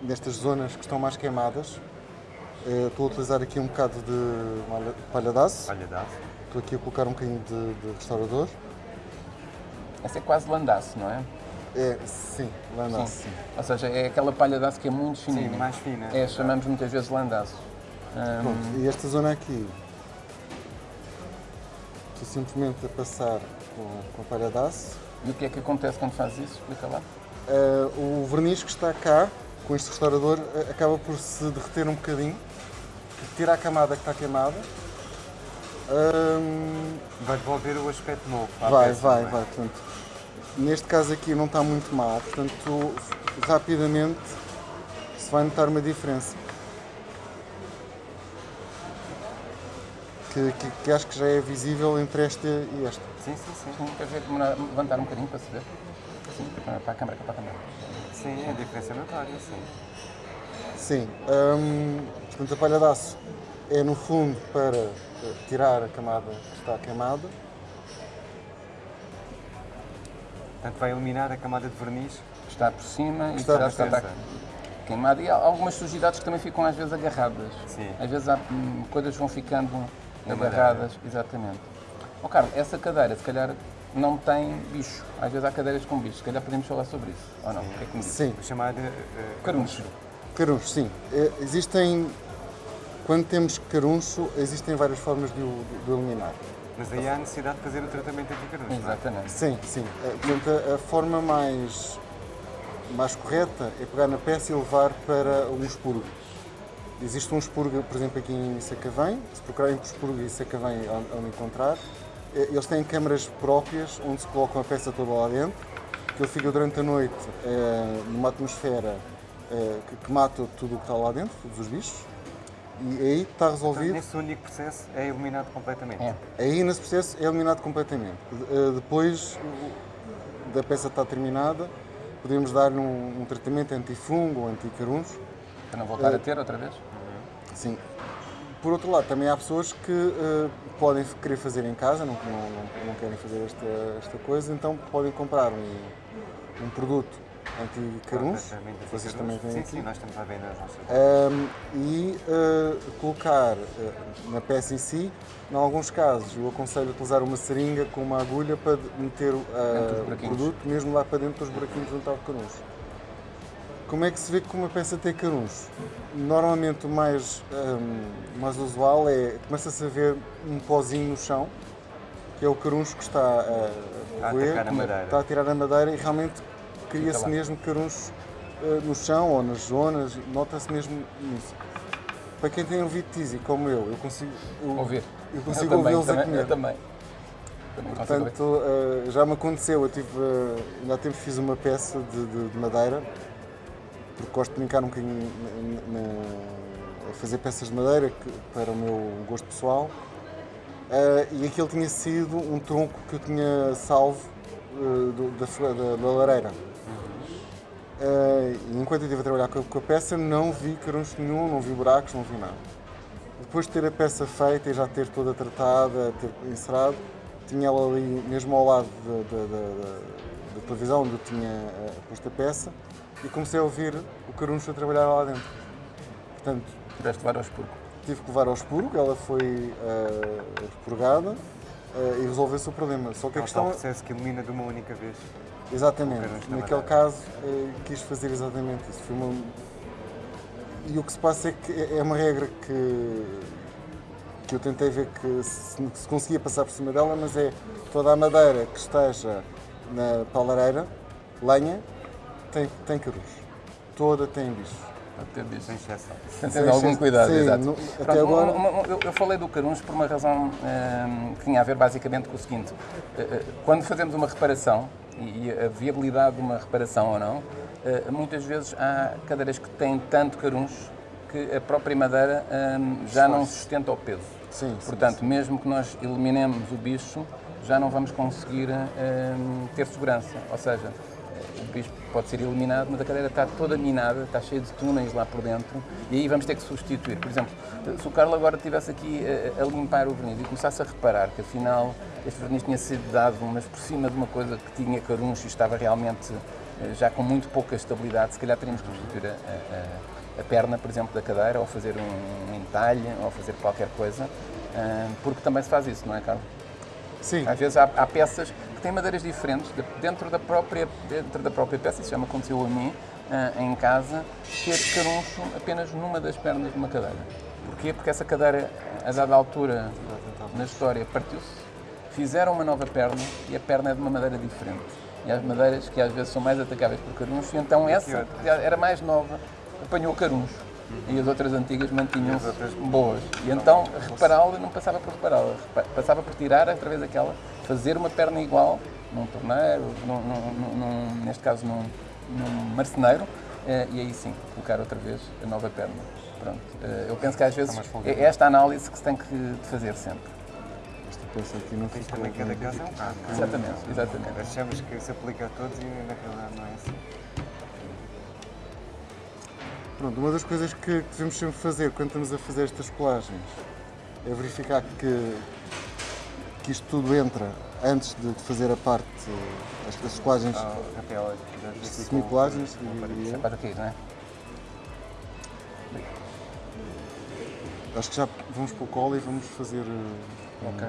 nestas zonas que estão mais queimadas, eh, estou a utilizar aqui um bocado de malha- palha de aço. Olha, dá Estou aqui a colocar um bocadinho de, de restaurador. Essa é quase landaço, não é? É, sim, landaço. Sim. Ou seja, é aquela palha de aço que é muito fininha. Sim, mais fina. É, chamamos muitas vezes landaço. Hum, Pronto, e esta zona aqui, estou simplesmente a passar com, com a palha de aço. e o que é que acontece quando fazes isso? Explica lá. Eh, o verniz que está cá, com este restaurador, eh, acaba por se derreter um bocadinho, tira a camada que está queimada. Vai devolver o aspecto novo. vai, peça, vai, não é? vai. Portanto, neste caso aqui não está muito mal, portanto, rapidamente se vai notar uma diferença. Que, que- que acho que já é visível entre esta e esta. Sim, sim, sim. Sim, quer ver levantar um bocadinho para se ver? Sim, para a câmara, para a câmara. Sim, a diferença é notória, sim. Sim, hum, portanto a palha de aço é no fundo para eh, tirar a camada que está queimada. Portanto, vai eliminar a camada de verniz. Está por cima e Está está, está queimado. E há algumas sujidades que também ficam às vezes agarradas. Sim. Às vezes há, hum, coisas que vão ficando agarradas. Exatamente. Ó Carlos, essa cadeira se calhar não tem bicho. Às vezes há cadeiras com bicho. Se calhar podemos falar sobre isso. Ou não? O que é que me diz? Sim, O chamado uh, Caruncho. caruncho, sim. Eh, Existem, quando temos caruncho, existem várias formas de o, de o eliminar. Mas aí há a necessidade de fazer o tratamento anti-caruncho, não é? Exatamente. Sim, sim. Eh, Portanto, a, a forma mais, mais correta é pegar na peça e levar para um expurgo. Existe um expurgo, por exemplo, aqui em Sacavém. Se procurarem por expurgo e Sacavém, onde encontrar. Eh, Eles têm câmaras próprias onde se colocam a peça toda lá dentro. Que ele fica durante a noite eh, numa atmosfera eh, que, mata tudo o que está lá dentro, todos os bichos. E aí está resolvido. nesse único processo é eliminado completamente. É. Aí nesse processo é eliminado completamente. Depois da peça estar terminada, podemos dar-lhe um, um tratamento antifungo ou anticaruncho. Para não voltar a ter outra vez? Sim. por outro lado, também há pessoas que eh, podem querer fazer em casa, não, não, não, querem fazer esta, esta coisa, então podem comprar um, um produto anti-caruncho, Completamente vocês anticaruncho. também têm Sim, aqui, sim, nós estamos à venda nas nossas Ahm, e eh, colocar eh, na peça em si, em alguns casos, eu aconselho a utilizar uma seringa com uma agulha para meter o- ah, produto mesmo lá para dentro dos buraquinhos onde está o caruncho. Como é que se vê que uma peça tem caruncho? Normalmente o mais, ahm, mais usual é começa-se a ver um pozinho no chão, que é o caruncho que está a, A a roer, a está a tirar a madeira e realmente cria-se mesmo caruncho eh, no chão ou nas zonas, nota-se mesmo isso. Para quem tem ouvido tizi como eu, eu consigo eu, Ouvir. eu consigo ouvi-los a comer. Eu também. Também. Portanto, eh, já me aconteceu, eu tive, eh, ainda há tempo fiz uma peça de, de- de madeira, porque gosto de brincar um bocadinho na- na- a fazer peças de madeira que- para o meu gosto pessoal. Eh, e aquele tinha sido um tronco que eu tinha salvo eh, do- da, da- da lareira. E enquanto eu estive a trabalhar com a, com a peça, não vi caruncho nenhum, não vi buracos, não vi nada. Depois de ter a peça feita e já ter toda tratada, ter encerado, tinha ela ali mesmo ao lado da, da- televisão onde eu tinha posto a peça e comecei a ouvir o caruncho a trabalhar lá dentro. Portanto, Tiveste levar ao expurgo. tive que levar ao expurgo, ela foi eh, expurgada eh, e resolveu-se o problema. Só que a É um questão processo que ilumina de uma única vez. Exatamente. Naquele caso, eh, quis fazer exatamente isso. Foi uma... E o que se passa é que é uma regra que, que eu tentei ver que se, que se conseguia passar por cima dela, mas é toda a madeira que esteja na palareira, lenha, tem, tem. Toda tem bicho. Pode ter bicho. Sem exceção. Tem ter algum cuidado, Sim, exato. no- Pronto, até agora. uma- uma- eu, eu falei do caruncho por uma razão hum, que tinha a ver basicamente com o seguinte. Eh, eh, Quando fazemos uma reparação, e e a viabilidade de uma reparação ou não, eh, muitas vezes há cadeiras que têm tanto caruncho que a própria madeira hum, já não sustenta o peso. Sim, sim, Portanto, mesmo que nós eliminemos o bicho, já não vamos conseguir hum, ter segurança. Ou seja, o bicho pode ser eliminado, mas a cadeira está toda minada, está cheia de túneis lá por dentro, e aí vamos ter que substituir. Por exemplo, se o Carlos agora estivesse aqui a, a limpar o verniz e começasse a reparar que afinal este verniz tinha sido dado, mas por cima de uma coisa que tinha caruncho e estava realmente eh, já com muito pouca estabilidade, se calhar teríamos que substituir a, a- a perna, por exemplo, da cadeira, ou fazer um entalhe, ou fazer qualquer coisa, ah, porque também se faz isso, não é, Carlos? Sim, Às vezes há, há peças que têm madeiras diferentes de- dentro da própria, dentro da própria peça, isso já me aconteceu a mim, ah, em casa, ter caruncho apenas numa das pernas de uma cadeira. Porquê? Porque essa cadeira, a dada altura na história, partiu-se, fizeram uma nova perna e a perna é de uma madeira diferente. E há madeiras que às vezes são mais atacáveis por caruncho, e então essa, era mais nova, apanhou caruncho. E as outras antigas mantinham-se boas. E então repará-la não passava por repará-la, repa- passava por tirar outra vez aquela, fazer uma perna igual, num torneiro, num, num- num- neste caso num, num marceneiro, eh, e aí sim, colocar outra vez a nova perna. Pronto. Eh, Eu penso que às vezes é esta análise que se tem que fazer sempre. peça aqui não Isto fica também cada caso é um caso. não é? Exatamente, exatamente. Achamos que se aplica a todos e na realidade não é assim. Pronto, uma das coisas que devemos sempre fazer quando estamos a fazer estas colagens é verificar que, que isto tudo entra antes de fazer a parte, as, as colagens, Ah, com- semicolagens, para aqui, não é? acho que já vamos para o colo e vamos fazer. eh, Ok.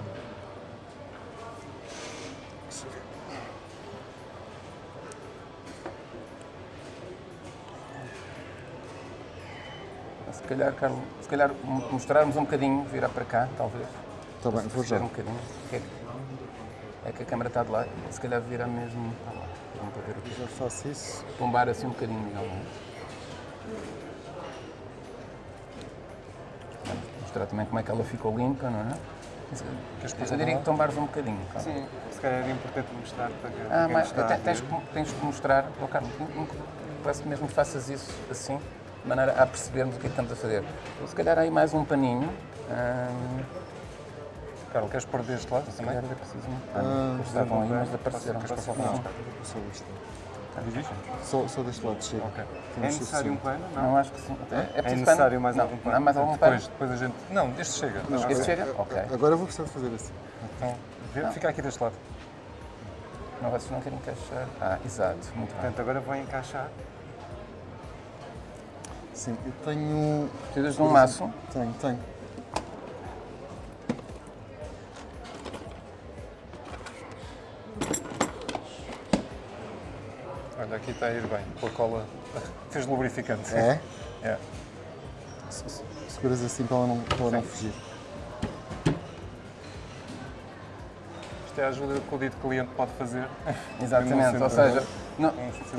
Calhar, Carlos, se calhar mo- mostrarmos um bocadinho, virar para cá, talvez. Está bem, vou já. Um bocadinho. É que, é que a câmera está de lá, se calhar virar mesmo para lá. Vamos para ver o que Já faço isso. Tombar assim um bocadinho, digamos. Vamos Mostrar também como é que ela ficou limpa, não é? Eu diria que tombares um bocadinho. Carlos. Sim, se calhar era importante mostrar para que Ah, mas tens, tens que mostrar, oh, Carlos, que mesmo que faças isso assim, de maneira a percebermos o que é que estamos a fazer. Se calhar aí mais um paninho. hum, Carlos, queres pôr deste lado se também? calhar era preciso um pano. Eles estavam aí, mas apareceram. posso- posso- Não. Só isto. Só, só deste lado chega. Ok. É necessário um plano? Não. Não, acho que sim. É, é preciso necessário mais não, algum pano? Não, mais algum pano? Depois, depois a gente. Não, este chega. Que Este chega? Ok. Agora eu vou precisar de fazer assim. Então, vê- fica aqui deste lado. Não, vocês não querem encaixar. Ah, exato. Muito bem. Portanto, agora vou encaixar. Sim, eu tenho. Precisas de um maço. Tenho, tenho. Olha, aqui está a ir bem. Com a cola. Fez lubrificante. É? É. Se- se- Seguras assim para ela não, para ela não fugir. Isto é a ajuda que o dito cliente pode fazer. Exatamente, ou seja, no,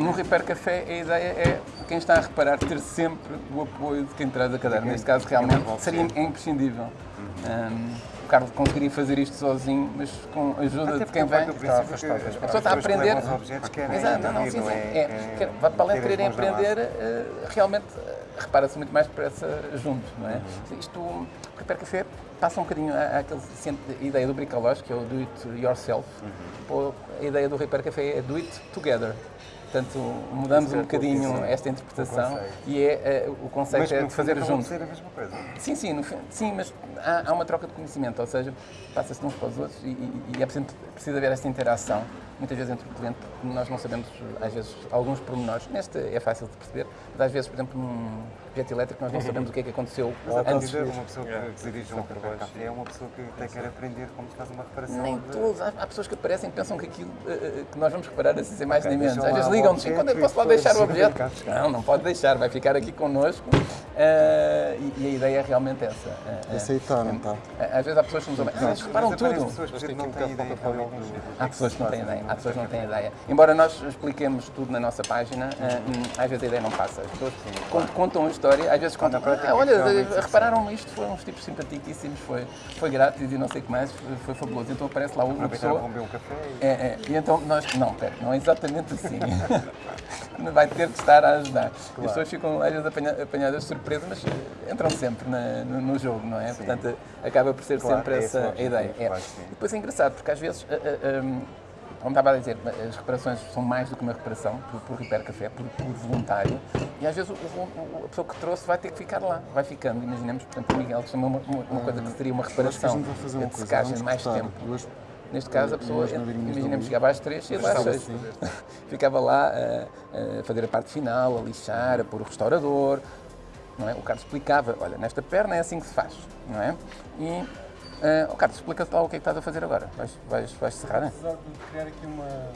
no Repair Café a ideia é quem está a reparar ter sempre o apoio de quem traz a cadeira. Neste caso, realmente seria imprescindível. Um, o Carlos conseguiria fazer isto sozinho, mas com a ajuda Até de quem porque vem. as A pessoa está a aprender. querem Exato, não, sim, sim. é? É, vai para além de quererem aprender, eh, realmente eh, repara-se muito mais depressa junto, não é? Uhum. Isto, o Repair Café passa um bocadinho à- àquele centro de ideia do bricolage, que é o do it yourself. Uhum. Pô, A ideia do Repair Café é do it together. Portanto, mudamos um bocadinho esta interpretação e é, eh, o conceito Mas é de fazer junto. ser a mesma coisa. Sim, sim, no sim, mas há, há uma troca de conhecimento, ou seja, passa-se de uns para os outros e, e, e é preciso, preciso haver esta interação, muitas vezes entre o cliente, porque nós não sabemos, às vezes, alguns pormenores. Neste é fácil de perceber, mas às vezes, por exemplo, num projeto elétrico, nós não sabemos o que é que aconteceu Mas a antes. partida, uma pessoa Yeah. que dirige um café é uma pessoa que até quer aprender como se faz uma reparação. Nem de- todos, há, há pessoas que aparecem e pensam que aquilo eh, eh, que nós vamos reparar assim sem mais Ok, nem menos. Às vezes ligam-nos, objeto quando é que e posso lá deixar o objeto? Não, não pode deixar, vai ficar aqui connosco. Eh, e, e a ideia é realmente essa. aí está, não está? Às vezes há pessoas que nos ouvem, ah, reparam tudo. pessoas que não um têm ideia dos- Há pessoas que não têm ideia, há pessoas que não têm ideia. Embora nós expliquemos tudo na nossa página, eh, hum, às vezes a ideia não passa. As pessoas con- contam a história, às vezes contam, ah, olha, sim. repararam isto, foram uns tipos simpaticíssimos, foi, foi grátis e não sei o que mais, foi, fabuloso. Então aparece lá uma pessoa. um café e É, é, e então nós. Não, pera, não é exatamente assim. Vai ter que estar a ajudar. As pessoas ficam às vezes apanha- apanhadas de surpresa, mas eh, entram sempre na- no, no jogo, não é? Portanto, acaba por ser Claro, sempre é essa a ideia. É. claro sim. E depois é engraçado, porque às vezes. eh, eh, hum, como estava a dizer, as reparações são mais do que uma reparação, por, por Repair Café, por, por voluntário, e às vezes o- o- a pessoa que trouxe vai ter que ficar lá, vai ficando. Imaginemos, por exemplo, o Miguel chama uma, uma- uma coisa que seria uma Acho que a reparação uma de secagem Vamos mais cortar tempo. duas- Neste caso, a pessoa, imaginemos, chegava às três e ia lá às seis. Ficava lá a, a fazer a parte final, a lixar, a pôr o restaurador. Não é? O Carlos explicava, olha, nesta perna é assim que se faz. Não é? E, eh, o Carlos, explica-te lá o que é que estás a fazer agora. Vais, vais, vais serrar, né? Precisar de criar aqui uma...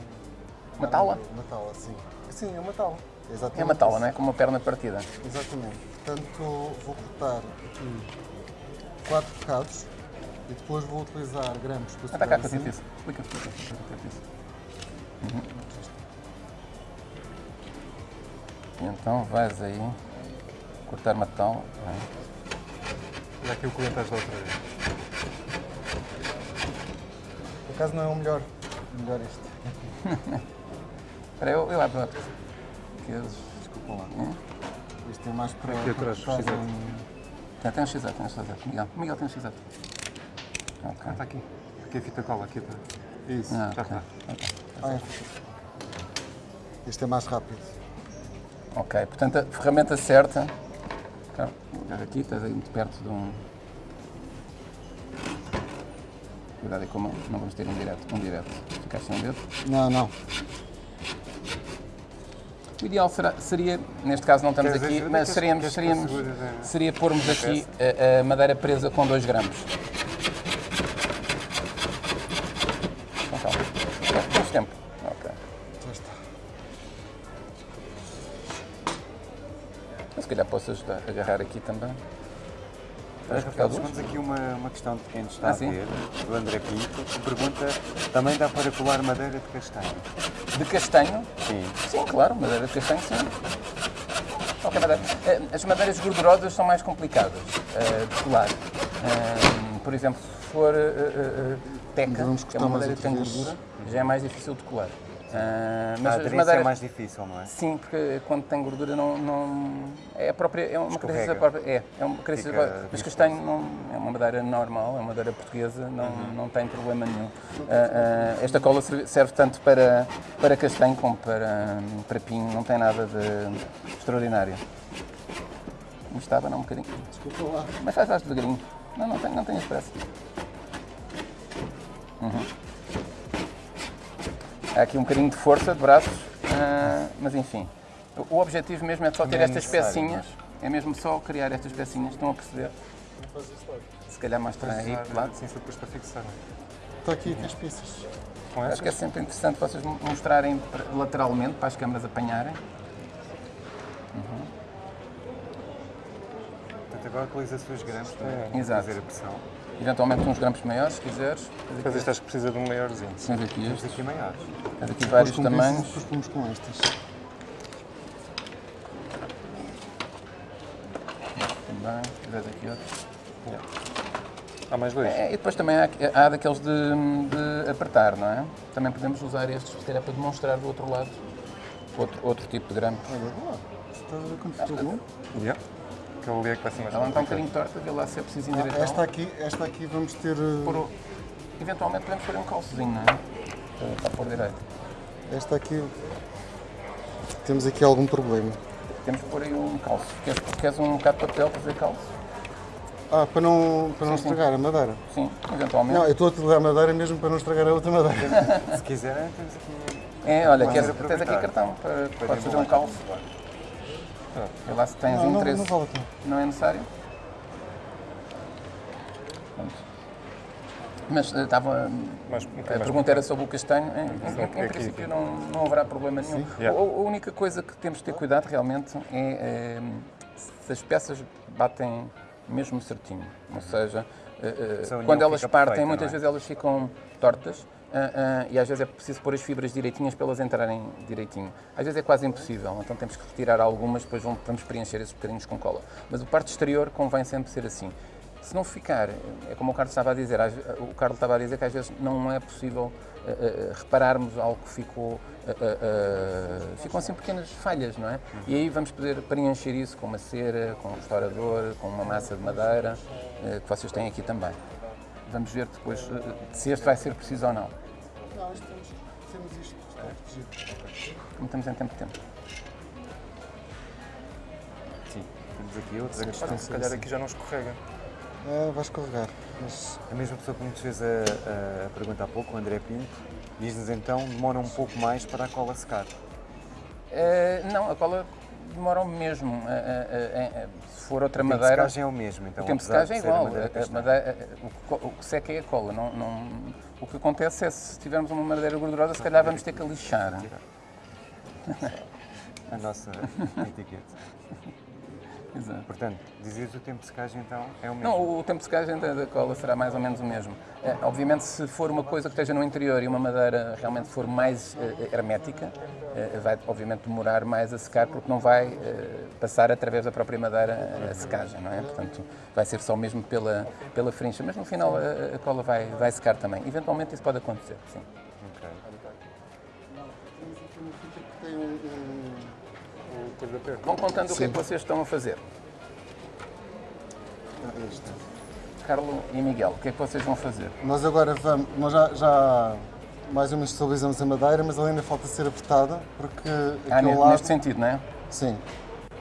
Uma taula? Uma taula, sim. Sim, é uma taula. Exatamente É uma isso. não é? Com uma perna partida. Exatamente. Portanto, vou cortar aqui quatro bocados e depois vou utilizar grampos para Ah, está cá assim. isso. Explica, explica. isso. Uhum. E então vais aí cortar uma taula. não é? Olha aqui o cliente outra vez. Por acaso não é o melhor. O melhor este. Espera, eu, eu abro outro. Que eles... Desculpa lá. Este é mais para... Aqui atrás, um- Tem, tem um x tem um x Miguel, Miguel tem um x Ok. Ah, está aqui. Aqui a fita cola, aqui está. Isso. Ah, Já ok. está. Ah, este. Este é mais rápido. Ok, portanto a ferramenta certa. Olha aqui, estás aí muito perto de um. Cuidado aí com a mão, não vamos ter um direto. Um direto. Ficaste sem o dedo. Não, não. O ideal será- seria, neste caso não estamos aqui, mas seríamos, seríamos, eh, seria pormos aqui a, a madeira presa com 2 grampos. Posso ajudar a agarrar aqui também. Rafael, duas? temos aqui uma, uma questão de quem nos está Ah, a sim? ver, do André Pinto, que pergunta, também dá para colar madeira de castanho? De castanho? Sim. Sim, claro, madeira de castanho, sim. Qualquer madeira. Eh, As madeiras gordurosas são mais complicadas eh, de colar. Eh, Por exemplo, se for eh, teca, que é uma madeira que tem gordura, já é mais difícil de colar. A mas as aderência madeiras. é mais difícil, não é? Sim, porque quando tem gordura não, não é a própria é uma Escorrega. característica própria, é, é uma característica Fica própria. Mas castanho não é uma madeira normal, é uma madeira portuguesa, não, não tem problema nenhum. Ah, ah, esta cola serve, serve tanto para para castanho como para para pinho, não tem nada de extraordinário. Me estava não um bocadinho. Desculpa lá. Mas faz, faz devagarinho. Não, não tenho, não tenho pressa. Uhum. Há aqui um bocadinho de força de braços, ah, mas enfim. O- objetivo mesmo é só ter é estas pecinhas. É mesmo só criar estas pecinhas, estão a perceber? Se calhar mostrar aí de lado. Sim, só depois para fixar. Está aqui com as pizzas. Com Acho que é sempre interessante vocês mostrarem lateralmente para as câmaras apanharem. Portanto, agora utiliza-se os grampos para Exato. fazer a pressão. Eventualmente uns grampos maiores, se quiseres. Mas este acho que precisa de um maiorzinho. Tens aqui Temos estes, aqui maiores. Tens aqui vários Depois com tamanhos. Depois pomos com estas. Também, quiseres aqui outros. Há mais dois? É, e depois também há, há daqueles de, de apertar, não é? Também podemos usar estes, se calhar, para demonstrar do outro lado outro, outro tipo de grampo. Olha lá. Está a ver como ficou bom? Yeah. Aquele ali é que vai ser mais Ela está um bocadinho torta, vê lá se é preciso Ah, endireitar. esta, aqui, esta aqui vamos ter. Pôr o- Eventualmente podemos pôr um calçozinho, não é? Para, para pôr direito. Esta aqui. Temos aqui algum problema. Temos que pôr aí um calço. Queres, queres um bocado de papel para fazer calço? Ah, para não, para não Sim, sim. estragar a madeira. Sim, eventualmente. Não, eu estou a utilizar a madeira mesmo para não estragar a outra madeira. Se quiserem, temos aqui. É, olha, queres, tens aqui cartão para, para podes fazer um calço. Vê lá se tens Não, não, interesse. não vale pena. Não é necessário? Mas eh, estava. Mais- um a pergunta era sobre o castanho. Em, em- em aqui, princípio não, não haverá problema nenhum. Yeah. A, a única coisa que temos de ter cuidado realmente é, eh, se as peças batem mesmo certinho. Ou seja, eh, eh, quando elas partem, perfeita, muitas é? vezes elas ficam tortas. ah, ah, e às vezes é preciso pôr as fibras direitinhas para elas entrarem direitinho. Às vezes é quase impossível, então temos que retirar algumas, depois vamos- vamos preencher esses bocadinhos com cola. Mas a parte exterior convém sempre ser assim. Se não ficar, é como o Carlos estava a dizer, o Carlos estava a dizer que às vezes não é possível ah, repararmos algo que ficou, ah, ah, ficam assim pequenas falhas, não é? E aí vamos poder preencher isso com uma cera, com um restaurador, com uma massa de madeira, que vocês têm aqui também. Vamos ver depois se este vai ser preciso ou não. Não, isto temos, temos isto. Está protegido. Como estamos em tempo de tempo. Sim, temos aqui outros. A questão se calhar aqui já não escorrega. Ah, vais carregar. Mas A mesma pessoa que nos fez a, a pergunta há pouco, o André Pinto, diz-nos então demora um pouco mais para a cola secar. Eh, não, a cola demora o mesmo. Eh, eh, se for outra O tempo de madeira. secagem é o mesmo, então o tempo de secagem é a igual. madeira A- a castanha. madeira- o, que o que seca é a cola. Não, não- o que acontece é se tivermos uma madeira gordurosa, se calhar vamos ter que lixar. A nossa etiqueta. Exato. Portanto, dizias o tempo de secagem então é o mesmo. Não, o tempo de secagem da, da cola será mais ou menos o mesmo. Eh, obviamente, se for uma coisa que esteja no interior e uma madeira realmente for mais eh, hermética, eh, vai obviamente demorar mais a secar porque não vai eh, passar através da própria madeira a secagem, não é? Portanto, vai ser só mesmo pela, pela frincha. Mas no final a, a cola vai, vai secar também. Eventualmente isso pode acontecer, sim. Vão contando o que é que Sim. vocês estão a fazer. ah, este. Carlo e Miguel, o que é que vocês vão fazer? Nós agora vamos. Nós já, já mais ou menos estabilizamos a madeira, mas ela ainda falta ser apertada porque Ah, aquele lado. neste sentido, não é? Sim.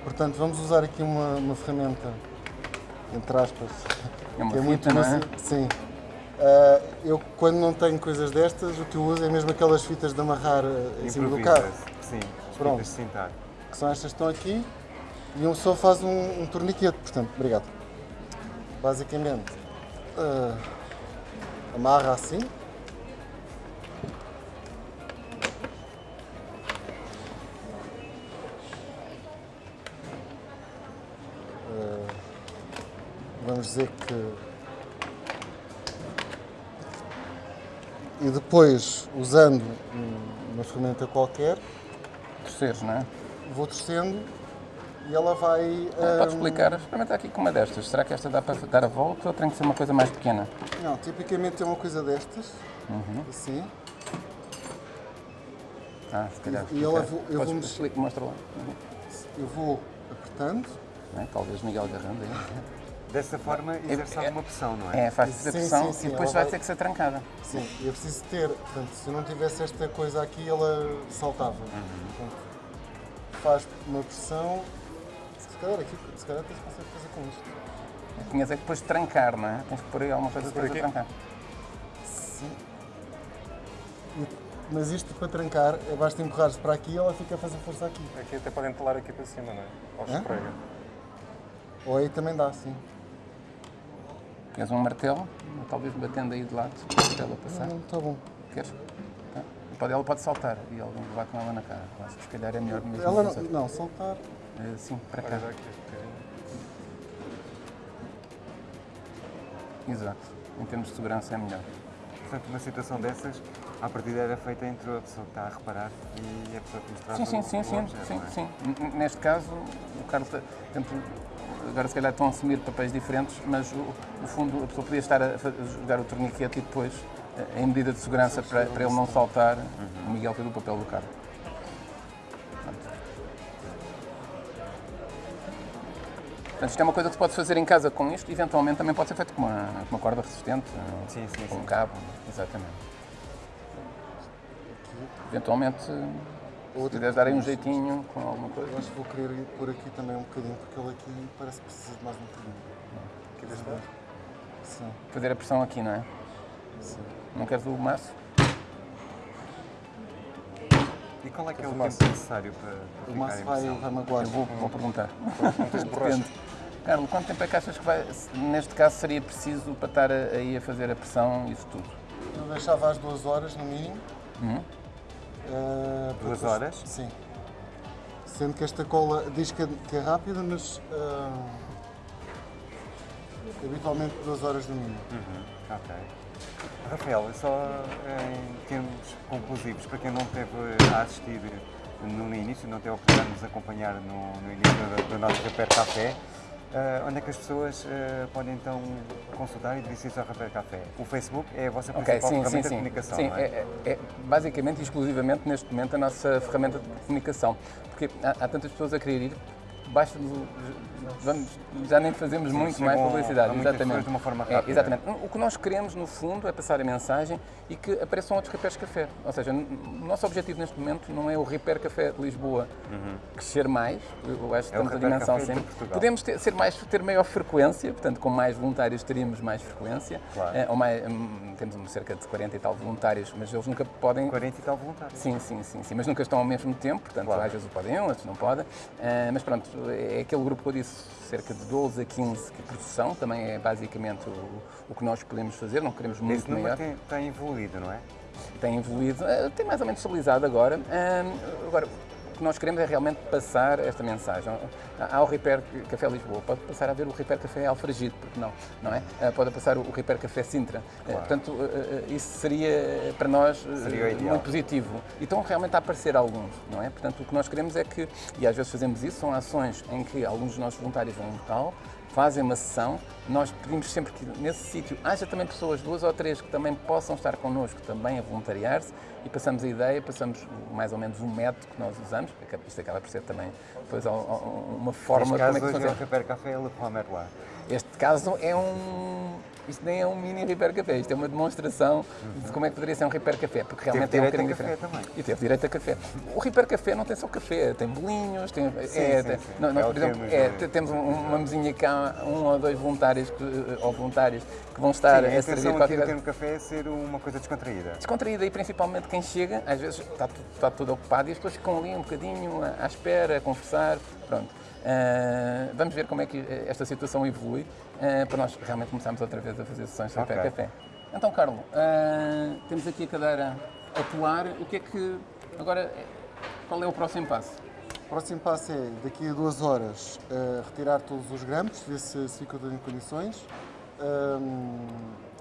Portanto, vamos usar aqui uma, uma ferramenta, entre aspas, É uma que é muito não é? Sim. Ah, eu, quando não tenho coisas destas, o que eu uso é mesmo aquelas fitas de amarrar ah, em cima do carro. Sim, as Pronto. fitas de cintar. Que são estas que estão aqui, e um só faz um, um torniquete, portanto, obrigado. Basicamente, ah, amarra assim. Ah, vamos dizer que. E depois, usando um- uma ferramenta qualquer, Terceiros, não é? Vou torcendo e ela vai. Podes hum, explicar? Experimenta aqui com uma destas. Será que esta dá para dar a volta ou tem que ser uma coisa mais pequena? Não, tipicamente é uma coisa destas, Uhum. assim. Ah, se calhar. E eu ok. vou- eu Podes- vou- explica, mostra lá. Eu vou apertando. Não é? Talvez Miguel Garrando aí. Dessa forma, exerce é- alguma pressão, não é? É, faz Sim, a pressão sim, sim, e depois ela vai vai- ter que ser trancada. Sim, eu preciso ter. Portanto, se eu não tivesse esta coisa aqui, ela saltava. Uhum. Portanto, faz uma pressão. Se calhar aqui, se calhar se consegue fazer com isto. Tinhas é que depois trancar, não é? Tens que pôr aí alguma coisa Por depois a aqui? trancar. Sim. E- Mas isto para trancar, é basta empurrar-se para aqui e ela fica a fazer força aqui. Aqui até podem talar aqui para cima, não é? Ou Hã? esfrega. Ou aí também dá, sim. Tens um martelo, talvez batendo aí de lado, para ela passar. Não, está bom. Queres? Pode, ela pode saltar e alguém levar com ela na cara. Acho que se calhar é melhor mesmo. Ela não, não, saltar. Eh, Sim, para cá. Exato. Em termos de segurança é melhor. Portanto, uma situação dessas, à partida era feita entre a pessoa que está a reparar e a pessoa que nos traz Sim, sim, o, sim, sim, objeto, sim, não é? sim. Neste caso, o Carlos, está- portanto, agora se calhar estão a assumir papéis diferentes, mas o- no fundo a pessoa podia estar a, a jogar o torniquete e depois, em medida de segurança para, para ele não saltar, o Miguel fez o papel do Carlos. Portanto, isto é uma coisa que se pode fazer em casa com isto, eventualmente também pode ser feito com uma, com uma corda resistente, Sim, sim, com sim. um cabo, exatamente. Eventualmente, se Outra quiseres dar aí um jeitinho com alguma coisa. Eu acho que vou querer ir por aqui também um bocadinho, porque ele aqui parece que precisa de mais um bocadinho. Aqui deste lado. Sim, Fazer a pressão aqui, não é? Sim. Não queres o maço? E qual é que é o o tempo maço- necessário para, para O maço vai, vai magoar. Vou, vou perguntar. Depende. Carlos, quanto tempo é que achas que vai, neste caso seria preciso para estar aí a fazer a pressão e isso tudo? Eu deixava às duas horas no mínimo. Uhum. Eh, Duas horas? Sim. Sendo que esta cola diz que é, que é rápida, mas ah, habitualmente duas horas no mínimo. Uhum, ok. Rafael, só em termos conclusivos, para quem não esteve a assistir no início, não teve a oportunidade de nos acompanhar no, no início do, nosso Repair Café, eh, onde é que as pessoas eh, podem então consultar e dirigir-se ao Repair Café? O Facebook é a vossa principal sim, sim, ferramenta de sim. comunicação, Sim, não é? é, é- é basicamente e exclusivamente neste momento a nossa ferramenta de comunicação. Porque há, há tantas pessoas a querer ir, basta vamos, já nem fazemos muito chegam mais publicidade. exatamente. de uma forma É, rápida. exatamente. O que nós queremos, no fundo, é passar a mensagem e que apareçam outros Repair Café. Ou seja, o nosso objetivo neste momento não é o Repair Café de Lisboa crescer mais, eu acho que É estamos a dimensão sempre. Podemos ter, ser mais, ter maior frequência, portanto, com mais voluntários teríamos mais frequência. Claro. Eh, ou mais, hum, temos cerca de 40 e tal voluntários, mas eles nunca podem 40 e tal voluntários. Sim, sim, sim, sim, mas nunca estão ao mesmo tempo, portanto, Claro. às vezes podem um, outros não podem. Ah, mas pronto, é aquele grupo que eu disse, cerca de 12 a 15 que produção, também é basicamente o, o que nós podemos fazer, não queremos muito Esse maior. tem, tem evoluído, não é? Tem evoluído, ah, tem mais ou menos estabilizado agora. Agora, que nós queremos é realmente passar esta mensagem. Há o Repair Café Lisboa, pode passar a ver o Repair Café Alfragide, porque não, não é? Ah, pode passar o Repair Café Sintra. Ah, portanto, ah, ah, isso seria para nós Seria ideal. muito positivo. E estão realmente a aparecer alguns, não é? Portanto, o que nós queremos é que, e às vezes fazemos isso, são ações em que alguns dos nossos voluntários vão a um local, fazem uma sessão, nós pedimos sempre que nesse sítio haja também pessoas, duas ou três, que também possam estar connosco também a voluntariar-se e passamos a ideia, passamos mais ou menos um método que nós usamos, isto acaba por ser também depois uma forma Neste caso, como é que hoje é o. Repair Café Le. Este caso é um. Isto nem é um mini Repair Café, isto é uma demonstração de como é que poderia ser um Repair Café, porque realmente é um bocadinho café diferente. também. E teve direito a café. O Repair Café não tem só café, tem bolinhos, tem. é, sim, tem- sim. Nós, É por exemplo, é, te- temos um- uma mesinha cá, um ou dois voluntários que, eh, ou voluntários que vão estar Sim, a a servir qualquer coisa termo café é ser uma coisa descontraída. descontraída e principalmente quem chega, às vezes está tudo, está tudo ocupado e as pessoas ficam ali um bocadinho à, à espera, a conversar, pronto. Ah, vamos ver como é que eh, esta situação evolui ah, para nós realmente começarmos outra vez a fazer sessões de Ok. café. Então, Carlos, ah, temos aqui a cadeira a atuar. O que é que agora eh, qual é o próximo passo? O próximo passo é, daqui a duas horas, eh, retirar todos os grampos, ver se, se ficam em condições. Ahm,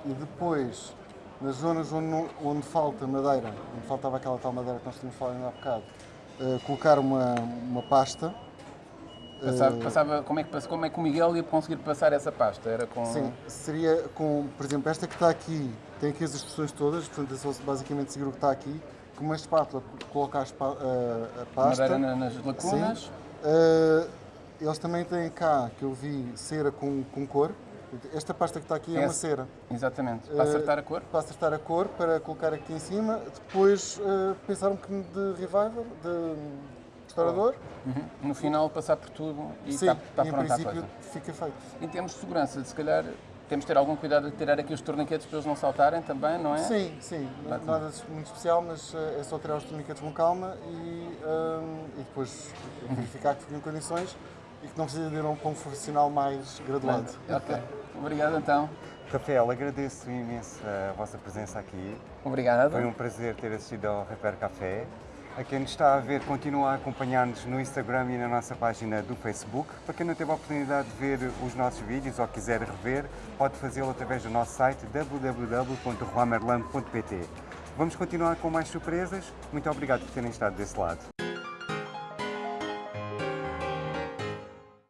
e depois, nas zonas onde, onde falta madeira, onde faltava aquela tal madeira que nós tínhamos falado ainda há bocado, eh, colocar uma, uma pasta. Passava, passava- como, é que, como é que o Miguel ia conseguir passar essa pasta? Era com. Sim, seria com, por exemplo, esta que está aqui, tem aqui as instruções todas, portanto é só basicamente seguir o que está aqui. com uma espátula colocar a, a- pasta. Madeira na- nas lacunas. Uh, eles também têm cá, que eu vi, cera com, com cor. Esta pasta que está aqui é, uma Essa- cera. Exatamente. Para Uh, acertar a cor. Para acertar a cor, para colocar aqui em cima. Depois uh, pensar um bocadinho de revival, de restaurador. Uhum. No final passar por tudo e Sim, está, está e pronta a princípio coisa. fica feito. Em termos de segurança, se calhar temos de ter algum cuidado de tirar aqui os torniquetes para eles não saltarem também, não é? Sim, sim, Bate. nada muito especial, mas uh, é só tirar os torniquetes com calma e, um, e depois verificar que ficam em condições e que não precisa de ir a um profissional mais graduado. Ok. Obrigado então. Rafael, agradeço imenso a vossa presença aqui. Obrigado. Foi um prazer ter assistido ao Repair Café. A quem nos está a ver, continua a acompanhar-nos no Instagram e na nossa página do Facebook. Para quem não teve a oportunidade de ver os nossos vídeos ou quiser rever, pode fazê-lo através do nosso site www.roamerlam.pt. Vamos continuar com mais surpresas. Muito obrigado por terem estado desse lado.